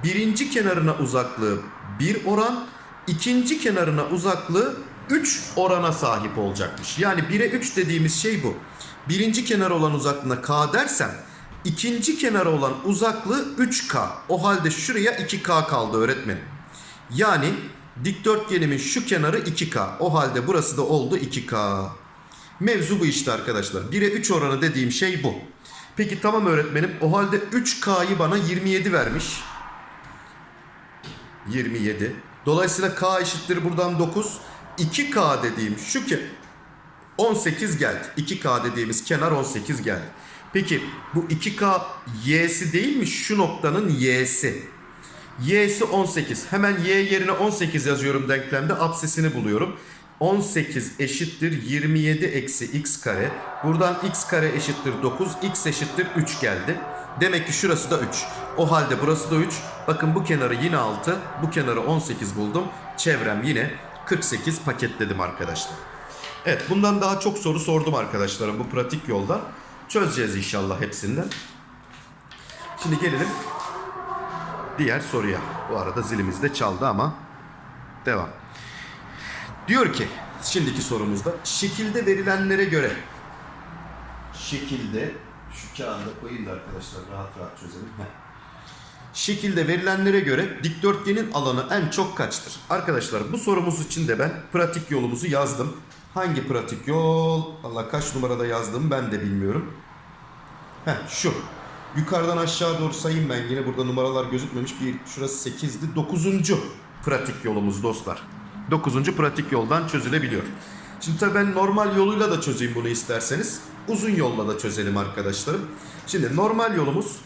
birinci kenarına uzaklığı 1 oran, ikinci kenarına uzaklığı 3 orana sahip olacakmış. Yani 1'e 3 dediğimiz şey bu. Birinci kenar olan uzaklığına k dersem ikinci kenara olan uzaklığı 3k. O halde şuraya 2k kaldı öğretmenim. Yani dikdörtgenimin şu kenarı 2k. O halde burası da oldu 2k. Mevzu bu işte arkadaşlar. 1'e 3 oranı dediğim şey bu. Peki tamam öğretmenim. O halde 3K'yı bana 27 vermiş. 27. Dolayısıyla K eşittir buradan 9. 2K dediğim şu ki 18 geldi. 2K dediğimiz kenar 18 geldi. Peki bu 2K y'si değil mi? Şu noktanın y'si. Y'si 18. Hemen y yerine 18 yazıyorum denklemde. Absesini buluyorum. 18 eşittir 27 eksi x kare. Buradan x kare eşittir 9. x eşittir 3 geldi. Demek ki şurası da 3. O halde burası da 3. Bakın bu kenarı yine 6. Bu kenarı 18 buldum. Çevrem yine 48 paketledim arkadaşlar. Evet bundan daha çok soru sordum arkadaşlarım bu pratik yolda. Çözeceğiz inşallah hepsinden. Şimdi gelelim diğer soruya. Bu arada zilimiz de çaldı ama devam. Diyor ki şimdiki sorumuzda şekilde verilenlere göre şekilde şu kağıda koyayım da arkadaşlar rahat rahat çözelim. Heh. Şekilde verilenlere göre dikdörtgenin alanı en çok kaçtır? Arkadaşlar bu sorumuz için de ben pratik yolumuzu yazdım. Hangi pratik yol? Allah kaç numarada yazdım ben de bilmiyorum. Heh şu. Yukarıdan aşağı doğru sayayım ben yine burada numaralar gözükmemiş. Bir şurası 8'di. 9. pratik yolumuz dostlar. 9. pratik yoldan çözülebiliyor. Şimdi tabii ben normal yoluyla da çözeyim bunu isterseniz. Uzun yolla da çözelim arkadaşlarım. Şimdi normal yolumuz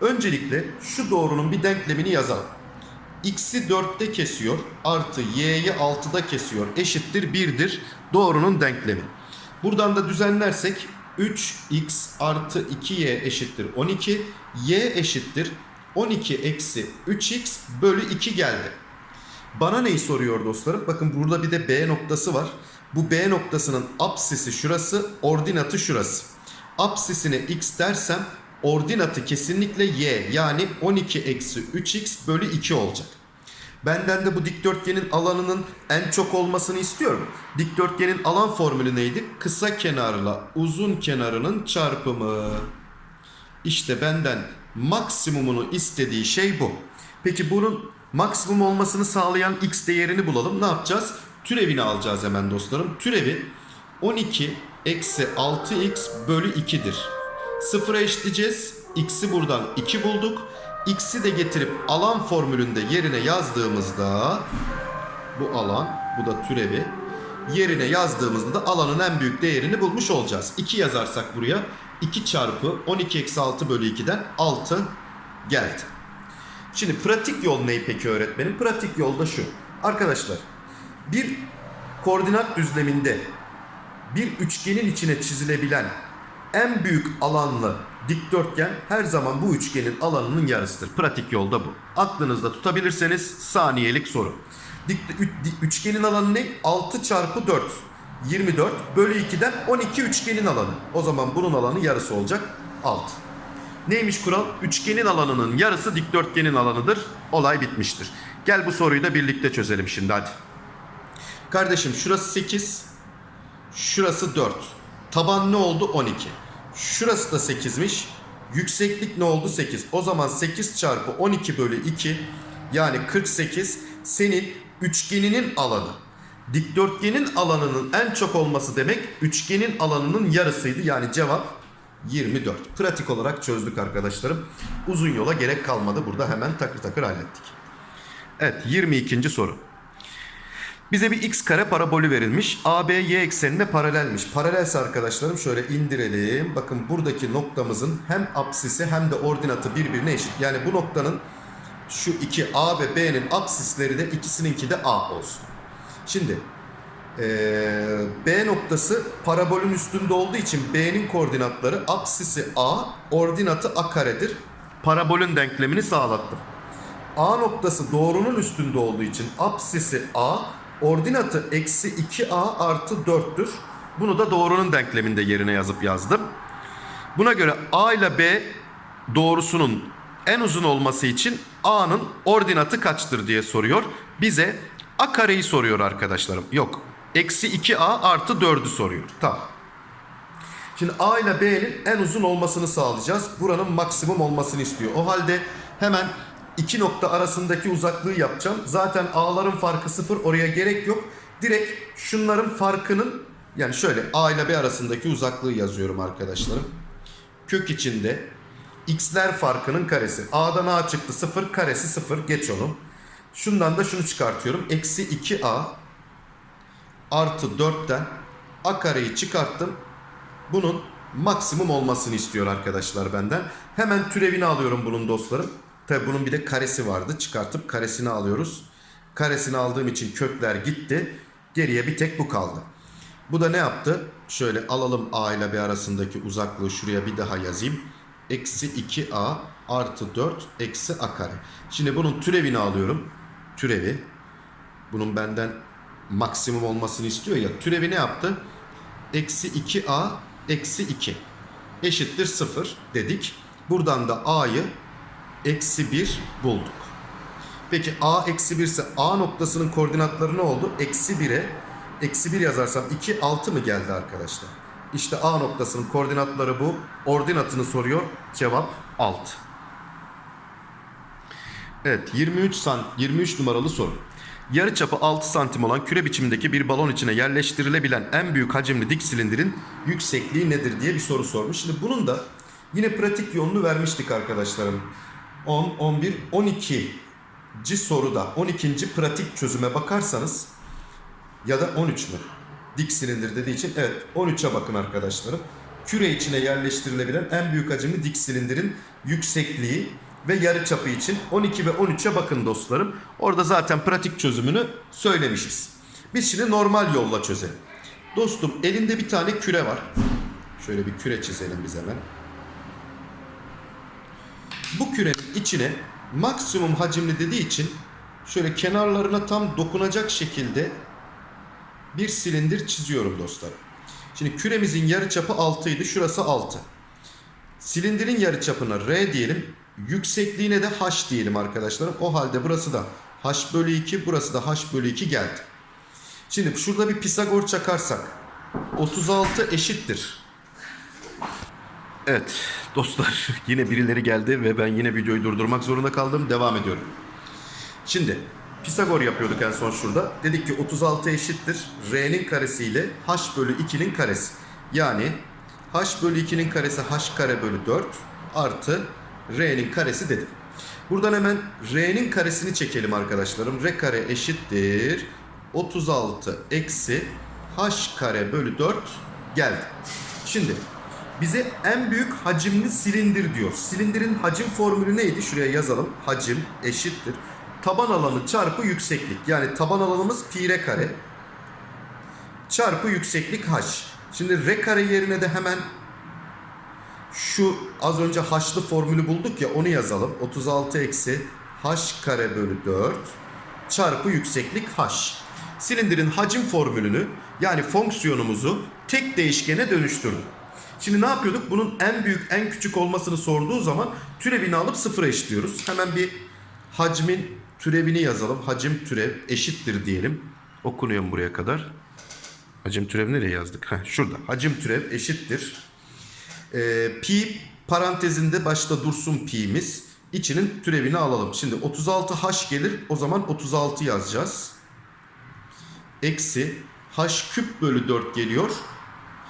öncelikle şu doğrunun bir denklemini yazalım. X'i 4'te kesiyor artı y'yi 6'da kesiyor eşittir 1'dir doğrunun denklemi. Buradan da düzenlersek 3x artı 2y eşittir 12 y eşittir 12 eksi 3x bölü 2 geldi. Bana neyi soruyor dostlarım? Bakın burada bir de B noktası var. Bu B noktasının apsisi şurası, ordinatı şurası. Apsisine x dersem ordinatı kesinlikle y yani 12 eksi 3x bölü 2 olacak. Benden de bu dikdörtgenin alanının en çok olmasını istiyorum. Dikdörtgenin alan formülü neydi? Kısa kenarla uzun kenarının çarpımı. İşte benden maksimumunu istediği şey bu. Peki bunun maksimum olmasını sağlayan x değerini bulalım. Ne yapacağız? Türevini alacağız hemen dostlarım. Türevi 12 eksi 6x bölü 2'dir. Sıfıra eşitleyeceğiz. X'i buradan 2 bulduk. X'i de getirip alan formülünde yerine yazdığımızda bu alan, bu da türevi. Yerine yazdığımızda da alanın en büyük değerini bulmuş olacağız. 2 yazarsak buraya 2 çarpı 12 eksi 6 bölü 2'den 6 geldi. Şimdi pratik yol ne peki öğretmenim? Pratik yol da şu. Arkadaşlar bir koordinat düzleminde bir üçgenin içine çizilebilen en büyük alanlı dikdörtgen her zaman bu üçgenin alanının yarısıdır. Pratik yolda bu. Aklınızda tutabilirseniz saniyelik soru. Dik, üçgenin alanı ne? 6 çarpı 4. 24 bölü 2'den 12 üçgenin alanı. O zaman bunun alanı yarısı olacak 6. Neymiş kural? Üçgenin alanının yarısı dikdörtgenin alanıdır. Olay bitmiştir. Gel bu soruyu da birlikte çözelim şimdi hadi. Kardeşim şurası 8, şurası 4. Taban ne oldu? 12. Şurası da 8'miş. Yükseklik ne oldu? 8. O zaman 8 çarpı 12 bölü 2 yani 48 senin üçgeninin alanı. Dikdörtgenin alanının en çok olması demek üçgenin alanının yarısıydı. Yani cevap 24. Pratik olarak çözdük arkadaşlarım. Uzun yola gerek kalmadı. Burada hemen takır takır hallettik. Evet 22. soru. Bize bir x kare parabolü verilmiş. AB y eksenine paralelmiş. Paralelse arkadaşlarım şöyle indirelim. Bakın buradaki noktamızın hem apsisi hem de ordinatı birbirine eşit. Yani bu noktanın şu iki A ve B'nin apsisleri de ikisininki de A olsun. Şimdi eee, B noktası parabolün üstünde olduğu için B'nin koordinatları apsisi A, ordinatı A karedir. Parabolün denklemini sağlattım. A noktası doğrunun üstünde olduğu için apsisi A, ordinatı eksi 2A artı 4'tür. Bunu da doğrunun denkleminde yerine yazıp yazdım. Buna göre A ile B doğrusunun en uzun olması için A'nın ordinatı kaçtır diye soruyor. Bize A kareyi soruyor arkadaşlarım. Yok. Eksi 2A artı 4'ü soruyor. Tamam. Şimdi A ile B'nin en uzun olmasını sağlayacağız. Buranın maksimum olmasını istiyor. O halde hemen iki nokta arasındaki uzaklığı yapacağım. Zaten A'ların farkı sıfır. Oraya gerek yok. Direkt şunların farkının yani şöyle A ile B arasındaki uzaklığı yazıyorum arkadaşlarım. Kök içinde x'ler farkının karesi. A'dan A çıktı 0 karesi 0 geç onu. Şundan da şunu çıkartıyorum. Eksi 2A artı 4'ten A kareyi çıkarttım. Bunun maksimum olmasını istiyor arkadaşlar benden. Hemen türevini alıyorum bunun dostlarım. Tabi bunun bir de karesi vardı. Çıkartıp karesini alıyoruz. Karesini aldığım için kökler gitti. Geriye bir tek bu kaldı. Bu da ne yaptı? Şöyle alalım A ile B arasındaki uzaklığı şuraya bir daha yazayım. Eksi 2A artı 4 eksi A kare. Şimdi bunun türevini alıyorum. Türevi. Bunun benden maksimum olmasını istiyor ya. Türevi ne yaptı? Eksi 2A eksi 2 eşittir 0 dedik. Buradan da A'yı eksi 1 bulduk. Peki A eksi 1 ise A noktasının koordinatları ne oldu? Eksi 1'e eksi 1 yazarsam 2 6 mı geldi arkadaşlar? İşte A noktasının koordinatları bu. Ordinatını soruyor. Cevap 6. Evet 23 san 23 numaralı soru. Yarıçapı 6 santim olan küre biçimindeki bir balon içine yerleştirilebilen en büyük hacimli dik silindirin yüksekliği nedir diye bir soru sormuş. Şimdi bunun da yine pratik yolunu vermiştik arkadaşlarım. 10, 11, 12. soruda 12. pratik çözüme bakarsanız ya da 13 mü? Dik silindir dediği için evet 13'e bakın arkadaşlarım. Küre içine yerleştirilebilen en büyük hacimli dik silindirin yüksekliği ve yarıçapı için 12 ve 13'e bakın dostlarım. Orada zaten pratik çözümünü söylemişiz. Biz şimdi normal yolla çözelim. Dostum elinde bir tane küre var. Şöyle bir küre çizelim biz hemen. Bu kürenin içine maksimum hacimli dediği için şöyle kenarlarına tam dokunacak şekilde bir silindir çiziyorum dostlarım. Şimdi küremizin yarıçapı 6 idi. Şurası 6. Silindirin yarıçapına R diyelim. Yüksekliğine de H diyelim arkadaşlarım. O halde burası da H bölü 2, burası da H bölü 2 geldi. Şimdi şurada bir Pisagor çakarsak 36 eşittir. Evet dostlar yine birileri geldi ve ben yine videoyu durdurmak zorunda kaldım. Devam ediyorum. Şimdi Pisagor yapıyorduk en son şurada. Dedik ki 36 eşittir R'nin karesi ile H bölü 2'nin karesi. Yani H bölü 2'nin karesi H kare bölü 4 artı R'nin karesi dedim. Buradan hemen R'nin karesini çekelim arkadaşlarım. R kare eşittir 36 eksi H kare bölü 4 geldi. Şimdi bize en büyük hacimli silindir diyor. Silindirin hacim formülü neydi? Şuraya yazalım. Hacim eşittir. Taban alanı çarpı yükseklik. Yani taban alanımız pi r kare çarpı yükseklik h. Şimdi r kare yerine de hemen şu az önce h'lı formülü bulduk ya onu yazalım. 36 eksi h kare bölü 4 çarpı yükseklik h. Silindirin hacim formülünü yani fonksiyonumuzu tek değişkene dönüştürdüm. Şimdi ne yapıyorduk? Bunun en büyük en küçük olmasını sorduğu zaman türevini alıp sıfıra eşitliyoruz. Hemen bir hacmin türevini yazalım. Hacim türev eşittir diyelim. Okunuyor buraya kadar? Hacim türev nereye yazdık? Heh, şurada. Hacim türev eşittir. Ee, pi parantezinde başta dursun pi'miz. İçinin türevini alalım. Şimdi 36h gelir. O zaman 36 yazacağız. Eksi h küp bölü 4 geliyor.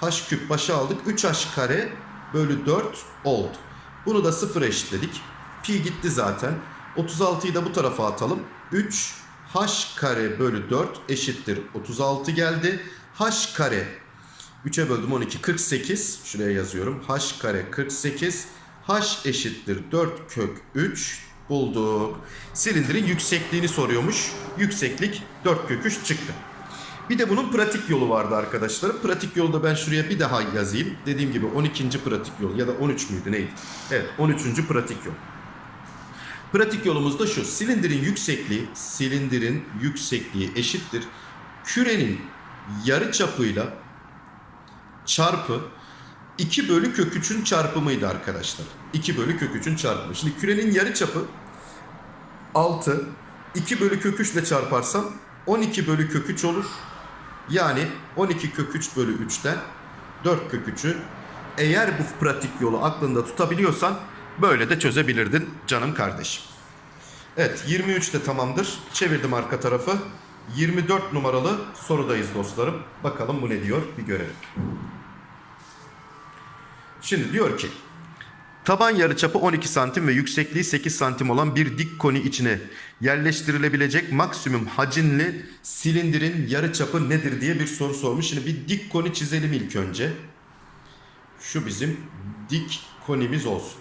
H küp başa aldık. 3h kare bölü 4 oldu. Bunu da sıfıra eşitledik. Pi gitti zaten. 36'yı da bu tarafa atalım. 3 h kare bölü 4 eşittir. 36 geldi. h kare 3'e böldüm 12 48 şuraya yazıyorum h kare 48 h eşittir 4 kök 3 bulduk. Silindirin yüksekliğini soruyormuş. Yükseklik 4 kök 3 çıktı. Bir de bunun pratik yolu vardı arkadaşlar. Pratik yolu da ben şuraya bir daha yazayım. Dediğim gibi 12. pratik yol ya da 13 müydü neydi? Evet 13. pratik yol. Pratik yolumuz da şu. Silindirin yüksekliği, silindirin yüksekliği eşittir. Kürenin yarı çapıyla çarpı 2 bölü kök 3'ün çarpımıydı arkadaşlar. 2 bölü kök 3'ün çarpımı. Şimdi kürenin yarı çapı 6. 2 bölü kök 3 ile çarparsam 12 bölü kök 3 olur. Yani 12 kök 3 bölü 3'ten 4 kök 3'ü eğer bu pratik yolu aklında tutabiliyorsan böyle de çözebilirdin canım kardeşim. Evet 23 de tamamdır. Çevirdim arka tarafı. 24 numaralı sorudayız dostlarım. Bakalım bu ne diyor bir görelim. Şimdi diyor ki taban yarıçapı 12 santim ve yüksekliği 8 santim olan bir dik koni içine yerleştirilebilecek maksimum hacimli silindirin yarıçapı nedir diye bir soru sormuş. Şimdi bir dik koni çizelim ilk önce. Şu bizim dik konimiz olsun.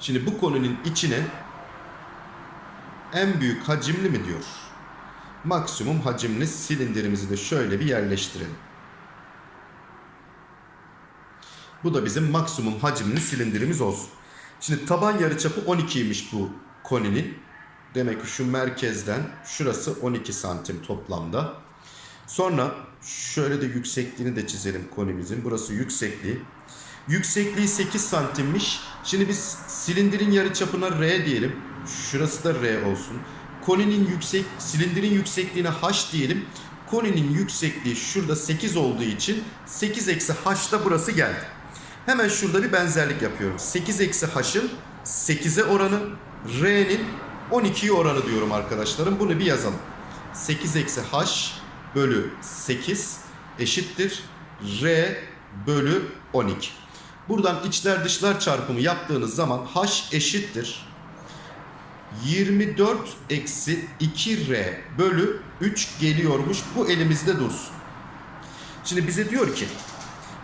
Şimdi bu konunun içine en büyük hacimli mi diyor. Maksimum hacimli silindirimizi de şöyle bir yerleştirelim. Bu da bizim maksimum hacimli silindirimiz olsun. Şimdi taban yarıçapı 12'ymiş bu koninin. Demek ki şu merkezden şurası 12 santim toplamda. Sonra şöyle de yüksekliğini de çizelim konimizin. Burası yüksekliği. Yüksekliği 8 santimmiş. Şimdi biz silindirin yarıçapına R diyelim. Şurası da R olsun. Koninin yüksek silindirin yüksekliğine H diyelim. Koninin yüksekliği şurada 8 olduğu için 8 eksi H da burası geldi. Hemen şurada bir benzerlik yapıyorum. 8 eksi H'ın 8'e oranı, R'nin 12'ye oranı diyorum arkadaşlarım. Bunu bir yazalım. 8 eksi H bölü 8 eşittir R bölü 12. Buradan içler dışlar çarpımı yaptığınız zaman H eşittir 24 eksi 2R bölü 3 geliyormuş. Bu elimizde dursun. Şimdi bize diyor ki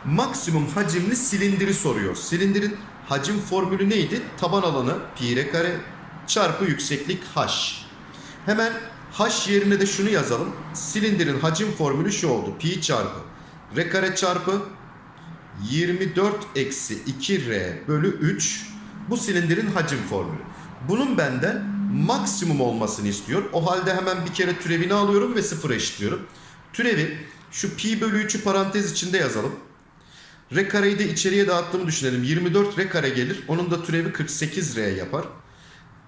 maksimum hacimli silindiri soruyor. Silindirin hacim formülü neydi? Taban alanı pi r kare çarpı yükseklik h. Hemen h yerine de şunu yazalım. Silindirin hacim formülü şu oldu. Pi çarpı r kare çarpı 24 eksi 2r bölü 3 bu silindirin hacim formülü. Bunun benden maksimum olmasını istiyor. O halde hemen bir kere türevini alıyorum ve sıfıra eşitliyorum. Türevi şu pi bölü 3'ü parantez içinde yazalım. R kareyi de içeriye dağıttığımı düşünelim. 24 R kare gelir. Onun da türevi 48 R yapar.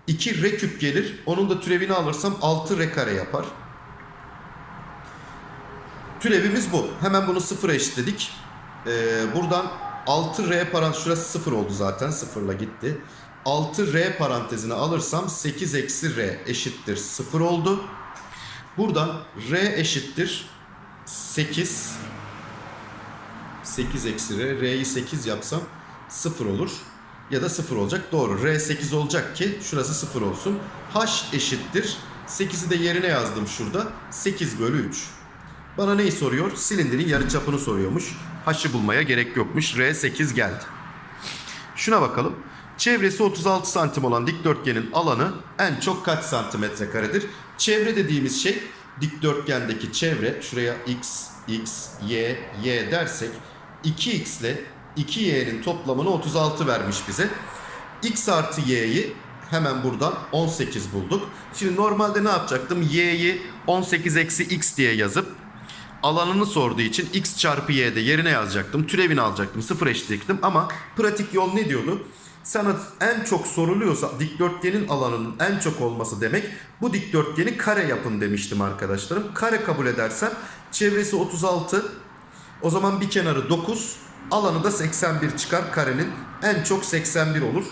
2 R küp gelir. Onun da türevini alırsam 6 R kare yapar. Türevimiz bu. Hemen bunu sıfıra eşitledik. Ee, buradan 6 R parantez şurası sıfır oldu zaten. Sıfırla gitti. 6R parantezine alırsam 8 eksi R eşittir 0 oldu. Buradan R eşittir 8 8 eksi R. R'yi 8 yapsam 0 olur. Ya da 0 olacak. Doğru. R 8 olacak ki şurası 0 olsun. H eşittir. 8'i de yerine yazdım şurada. 8 bölü 3. Bana neyi soruyor? Silindirin yarıçapını soruyormuş. H'ı bulmaya gerek yokmuş. R 8 geldi. Şuna bakalım. Çevresi 36 santim olan dikdörtgenin alanı en çok kaç santimetre karedir? Çevre dediğimiz şey dikdörtgendeki çevre. Şuraya x, x, y, y dersek 2x ile 2y'nin toplamını 36 vermiş bize. x artı y'yi hemen buradan 18 bulduk. Şimdi normalde ne yapacaktım? y'yi 18 eksi x diye yazıp alanını sorduğu için x çarpı y'de yerine yazacaktım. Türevini alacaktım. Sıfır eşitliktim ama pratik yol ne diyordu? Sana en çok soruluyorsa dikdörtgenin alanının en çok olması demek bu dikdörtgeni kare yapın demiştim arkadaşlarım. Kare kabul edersen çevresi 36 o zaman bir kenarı 9 alanı da 81 çıkar karenin en çok 81 olur.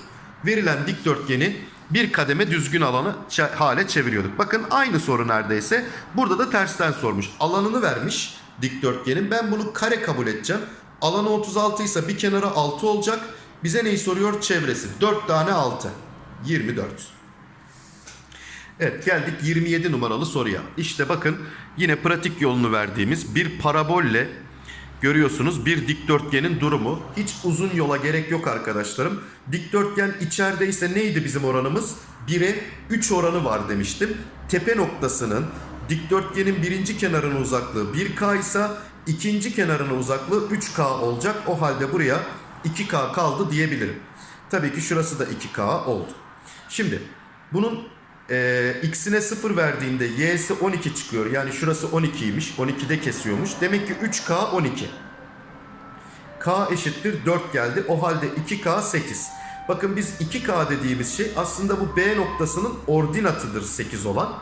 Verilen dikdörtgeni bir kademe düzgün alanı hale çeviriyorduk. Bakın aynı soru neredeyse. Burada da tersten sormuş. Alanını vermiş dikdörtgenin. Ben bunu kare kabul edeceğim. Alanı 36 ise bir kenarı 6 olacak. Bize neyi soruyor? Çevresi. 4 tane 6. 24. Evet geldik 27 numaralı soruya. İşte bakın yine pratik yolunu verdiğimiz bir parabolle görüyorsunuz bir dikdörtgenin durumu. Hiç uzun yola gerek yok arkadaşlarım. Dikdörtgen içerideyse neydi bizim oranımız? 1'e 3 oranı var demiştim. Tepe noktasının dikdörtgenin birinci kenarının uzaklığı 1K ise ikinci kenarının uzaklığı 3K olacak. O halde buraya 2K kaldı diyebilirim. Tabii ki şurası da 2K oldu. Şimdi bunun e, x'ine 0 verdiğinde y'si 12 çıkıyor. Yani şurası 12'ymiş. 12'de kesiyormuş. Demek ki 3k 12. k eşittir 4 geldi. O halde 2k 8. Bakın biz 2k dediğimiz şey aslında bu B noktasının ordinatıdır 8 olan.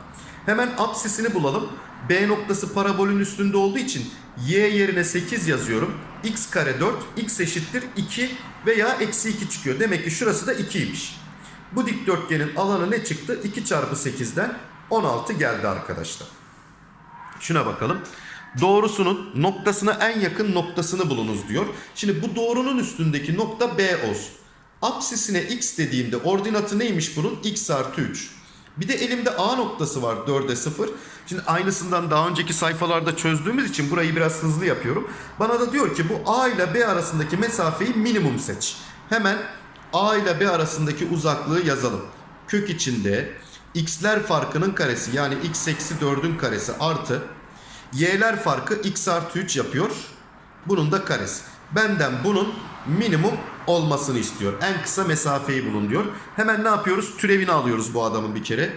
Hemen apsisini bulalım. B noktası parabolün üstünde olduğu için y yerine 8 yazıyorum. x kare 4, x eşittir 2 veya eksi 2 çıkıyor. Demek ki şurası da 2'ymiş. Bu dikdörtgenin alanı ne çıktı? 2 çarpı 8'den 16 geldi arkadaşlar. Şuna bakalım. Doğrusunun noktasına en yakın noktasını bulunuz diyor. Şimdi bu doğrunun üstündeki nokta B olsun. Apsisine x dediğimde ordinatı neymiş bunun? x artı 3. Bir de elimde A noktası var 4'e 0. Şimdi aynısından daha önceki sayfalarda çözdüğümüz için burayı biraz hızlı yapıyorum. Bana da diyor ki bu A ile B arasındaki mesafeyi minimum seç. Hemen A ile B arasındaki uzaklığı yazalım. Kök içinde x'ler farkının karesi yani x eksi 4'ün karesi artı y'ler farkı x artı 3 yapıyor. Bunun da karesi. Benden bunun minimum olmasını istiyor. En kısa mesafeyi bulun diyor. Hemen ne yapıyoruz? Türevini alıyoruz bu adamın bir kere.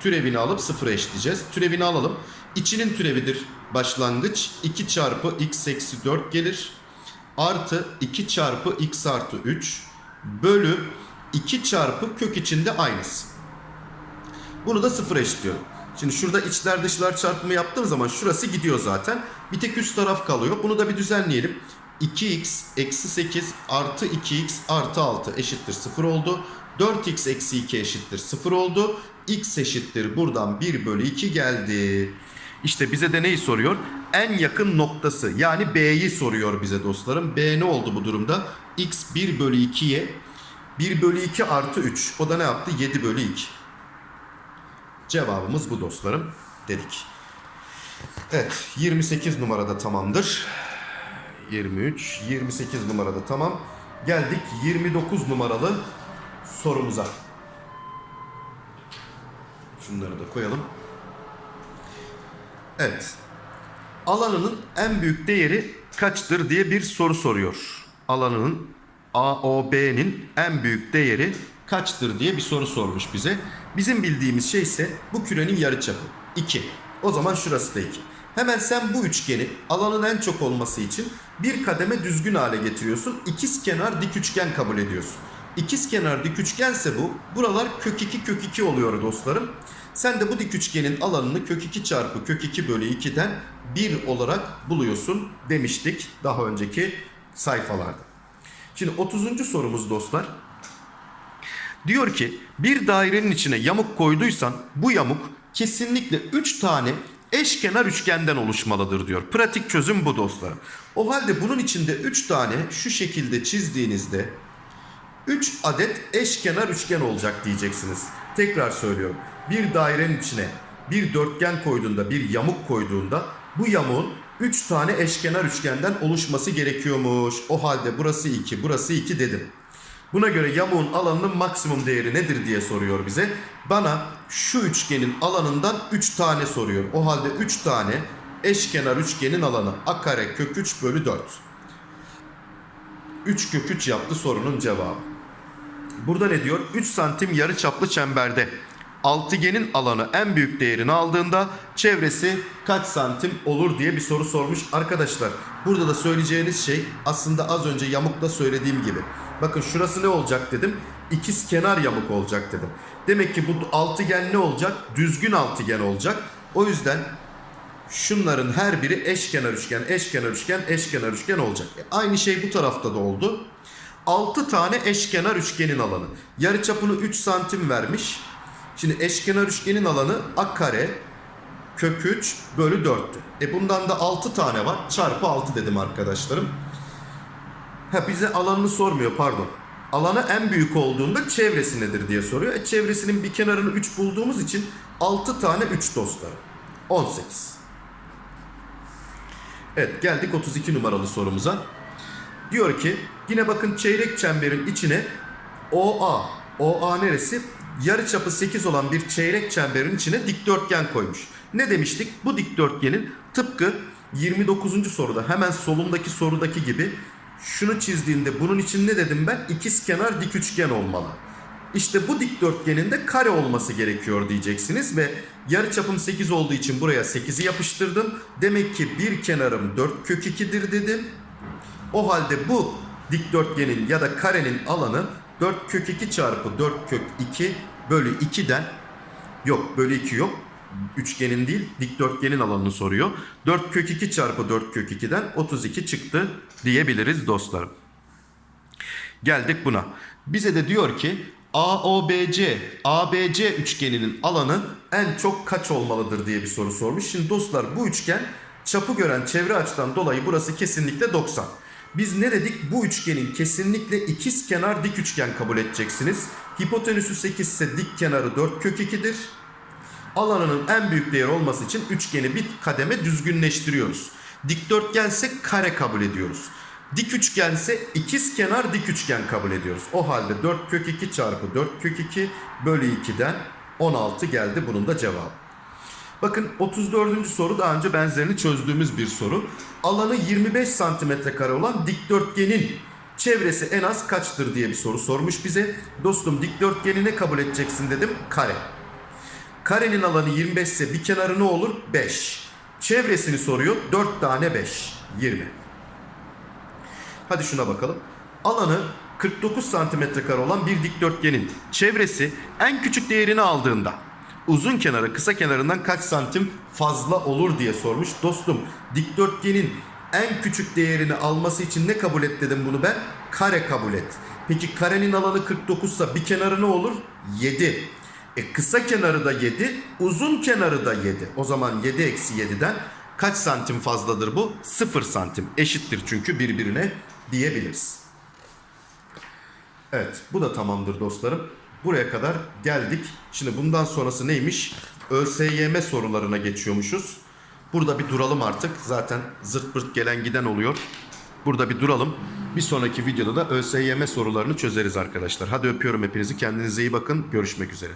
Türevini alıp sıfıra eşitleyeceğiz. Türevini alalım. İçinin türevidir başlangıç. 2 çarpı x eksi 4 gelir. Artı 2 çarpı x artı 3 bölü 2 çarpı kök içinde aynısı. Bunu da sıfıra eşitliyorum. Şimdi şurada içler dışlar çarpımı yaptığım zaman şurası gidiyor zaten. Bir tek üst taraf kalıyor. Bunu da bir düzenleyelim. 2x eksi 8 artı 2x artı 6 eşittir 0 oldu. 4x eksi 2 eşittir 0 oldu. x eşittir buradan 1 bölü 2 geldi. İşte bize de neyi soruyor? En yakın noktası yani B'yi soruyor bize dostlarım. B ne oldu bu durumda? X 1 bölü 2'ye 1 bölü 2 artı 3. O da ne yaptı? 7 bölü 2. Cevabımız bu dostlarım dedik. Evet 28 numarada tamamdır. 23, 28 numarada tamam. Geldik 29 numaralı sorumuza. Şunları da koyalım. Evet. Alanının en büyük değeri kaçtır diye bir soru soruyor. Alanının AOB'nin en büyük değeri kaçtır diye bir soru sormuş bize. Bizim bildiğimiz şey ise bu kürenin yarıçapı 2. O zaman şurası da 2. Hemen sen bu üçgeni alanın en çok olması için bir kademe düzgün hale getiriyorsun. İkiz kenar dik üçgen kabul ediyorsun. İkiz kenar dik üçgense bu. Buralar kök 2 kök 2 oluyor dostlarım. Sen de bu dik üçgenin alanını kök 2 çarpı kök 2 bölü 2'den 1 olarak buluyorsun demiştik daha önceki sayfalarda. Şimdi 30. sorumuz dostlar. Diyor ki bir dairenin içine yamuk koyduysan bu yamuk kesinlikle 3 tane eşkenar üçgenden oluşmalıdır diyor. Pratik çözüm bu dostlarım. O halde bunun içinde 3 tane şu şekilde çizdiğinizde 3 adet eşkenar üçgen olacak diyeceksiniz. Tekrar söylüyorum. Bir dairenin içine bir dörtgen koyduğunda, bir yamuk koyduğunda bu yamuğun 3 tane eşkenar üçgenden oluşması gerekiyormuş. O halde burası 2, burası 2 dedim. Buna göre yamuğun alanının maksimum değeri nedir diye soruyor bize. Bana şu üçgenin alanından 3 tane soruyor. O halde 3 tane eşkenar üçgenin alanı a kare kök 3 bölü 4. 3 kök 3 yaptı sorunun cevabı. Burada ne diyor? 3 santim yarı çaplı çemberde altıgenin alanı en büyük değerini aldığında çevresi kaç santim olur diye bir soru sormuş. Arkadaşlar burada da söyleyeceğiniz şey aslında az önce yamukta söylediğim gibi. Bakın şurası ne olacak dedim. İkiz kenar yamuk olacak dedim. Demek ki bu altıgen ne olacak? Düzgün altıgen olacak. O yüzden şunların her biri eşkenar üçgen, eşkenar üçgen, eşkenar üçgen olacak. E, aynı şey bu tarafta da oldu. 6 tane eşkenar üçgenin alanı. Yarıçapını 3 santim vermiş. Şimdi eşkenar üçgenin alanı a kare kök 3 bölü 4'tü. E bundan da 6 tane var. Çarpı 6 dedim arkadaşlarım. Ha bize alanını sormuyor pardon. Alanı en büyük olduğunda çevresi nedir diye soruyor. E çevresinin bir kenarını 3 bulduğumuz için 6 tane 3 dostlarım. 18. Evet geldik 32 numaralı sorumuza. Diyor ki yine bakın çeyrek çemberin içine OA. OA neresi? Yarıçapı 8 olan bir çeyrek çemberin içine dikdörtgen koymuş. Ne demiştik? Bu dikdörtgenin tıpkı 29. soruda hemen solundaki sorudaki gibi şunu çizdiğinde bunun için ne dedim ben? İkiz kenar dik üçgen olmalı. İşte bu dikdörtgenin de kare olması gerekiyor diyeceksiniz ve yarıçapım 8 olduğu için buraya 8'i yapıştırdım. Demek ki bir kenarım 4 kök 2'dir dedim. O halde bu dikdörtgenin ya da karenin alanı 4 kök 2 çarpı 4 kök 2 bölü 2'den yok bölü 2 yok. Üçgenin değil dikdörtgenin alanını soruyor. 4 kök 2 çarpı 4 kök 2'den 32 çıktı diyebiliriz dostlarım. Geldik buna. Bize de diyor ki AOBC, ABC üçgeninin alanı en çok kaç olmalıdır diye bir soru sormuş. Şimdi dostlar bu üçgen çapı gören çevre açıdan dolayı burası kesinlikle 90. Biz ne dedik? Bu üçgenin kesinlikle ikiz kenar dik üçgen kabul edeceksiniz. Hipotenüsü 8 ise dik kenarı 4 kök 2'dir. Alanının en büyük değer olması için üçgeni bir kademe düzgünleştiriyoruz. Dikdörtgense kare kabul ediyoruz. Dik üçgense ikiz kenar dik üçgen kabul ediyoruz. O halde 4 kök 2 çarpı 4 kök 2 bölü 2'den 16 geldi bunun da cevabı. Bakın 34. soru daha önce benzerini çözdüğümüz bir soru. Alanı 25 santimetre kare olan dikdörtgenin çevresi en az kaçtır diye bir soru sormuş bize. Dostum dikdörtgeni ne kabul edeceksin dedim? Kare. Karenin alanı 25 ise bir kenarı ne olur? 5. Çevresini soruyor. 4 tane 5. 20. Hadi şuna bakalım. Alanı 49 santimetre kare olan bir dikdörtgenin çevresi en küçük değerini aldığında uzun kenarı kısa kenarından kaç santim fazla olur diye sormuş. Dostum dikdörtgenin en küçük değerini alması için ne kabul et dedim bunu ben? Kare kabul et. Peki karenin alanı 49 ise bir kenarı ne olur? 7. E kısa kenarı da 7, uzun kenarı da 7. O zaman 7 eksi 7'den kaç santim fazladır bu? 0 santim. Eşittir çünkü birbirine diyebiliriz. Evet bu da tamamdır dostlarım. Buraya kadar geldik. Şimdi bundan sonrası neymiş? ÖSYM sorularına geçiyormuşuz. Burada bir duralım artık. Zaten zırt pırt gelen giden oluyor. Burada bir duralım. Bir sonraki videoda da ÖSYM sorularını çözeriz arkadaşlar. Hadi öpüyorum hepinizi. Kendinize iyi bakın. Görüşmek üzere.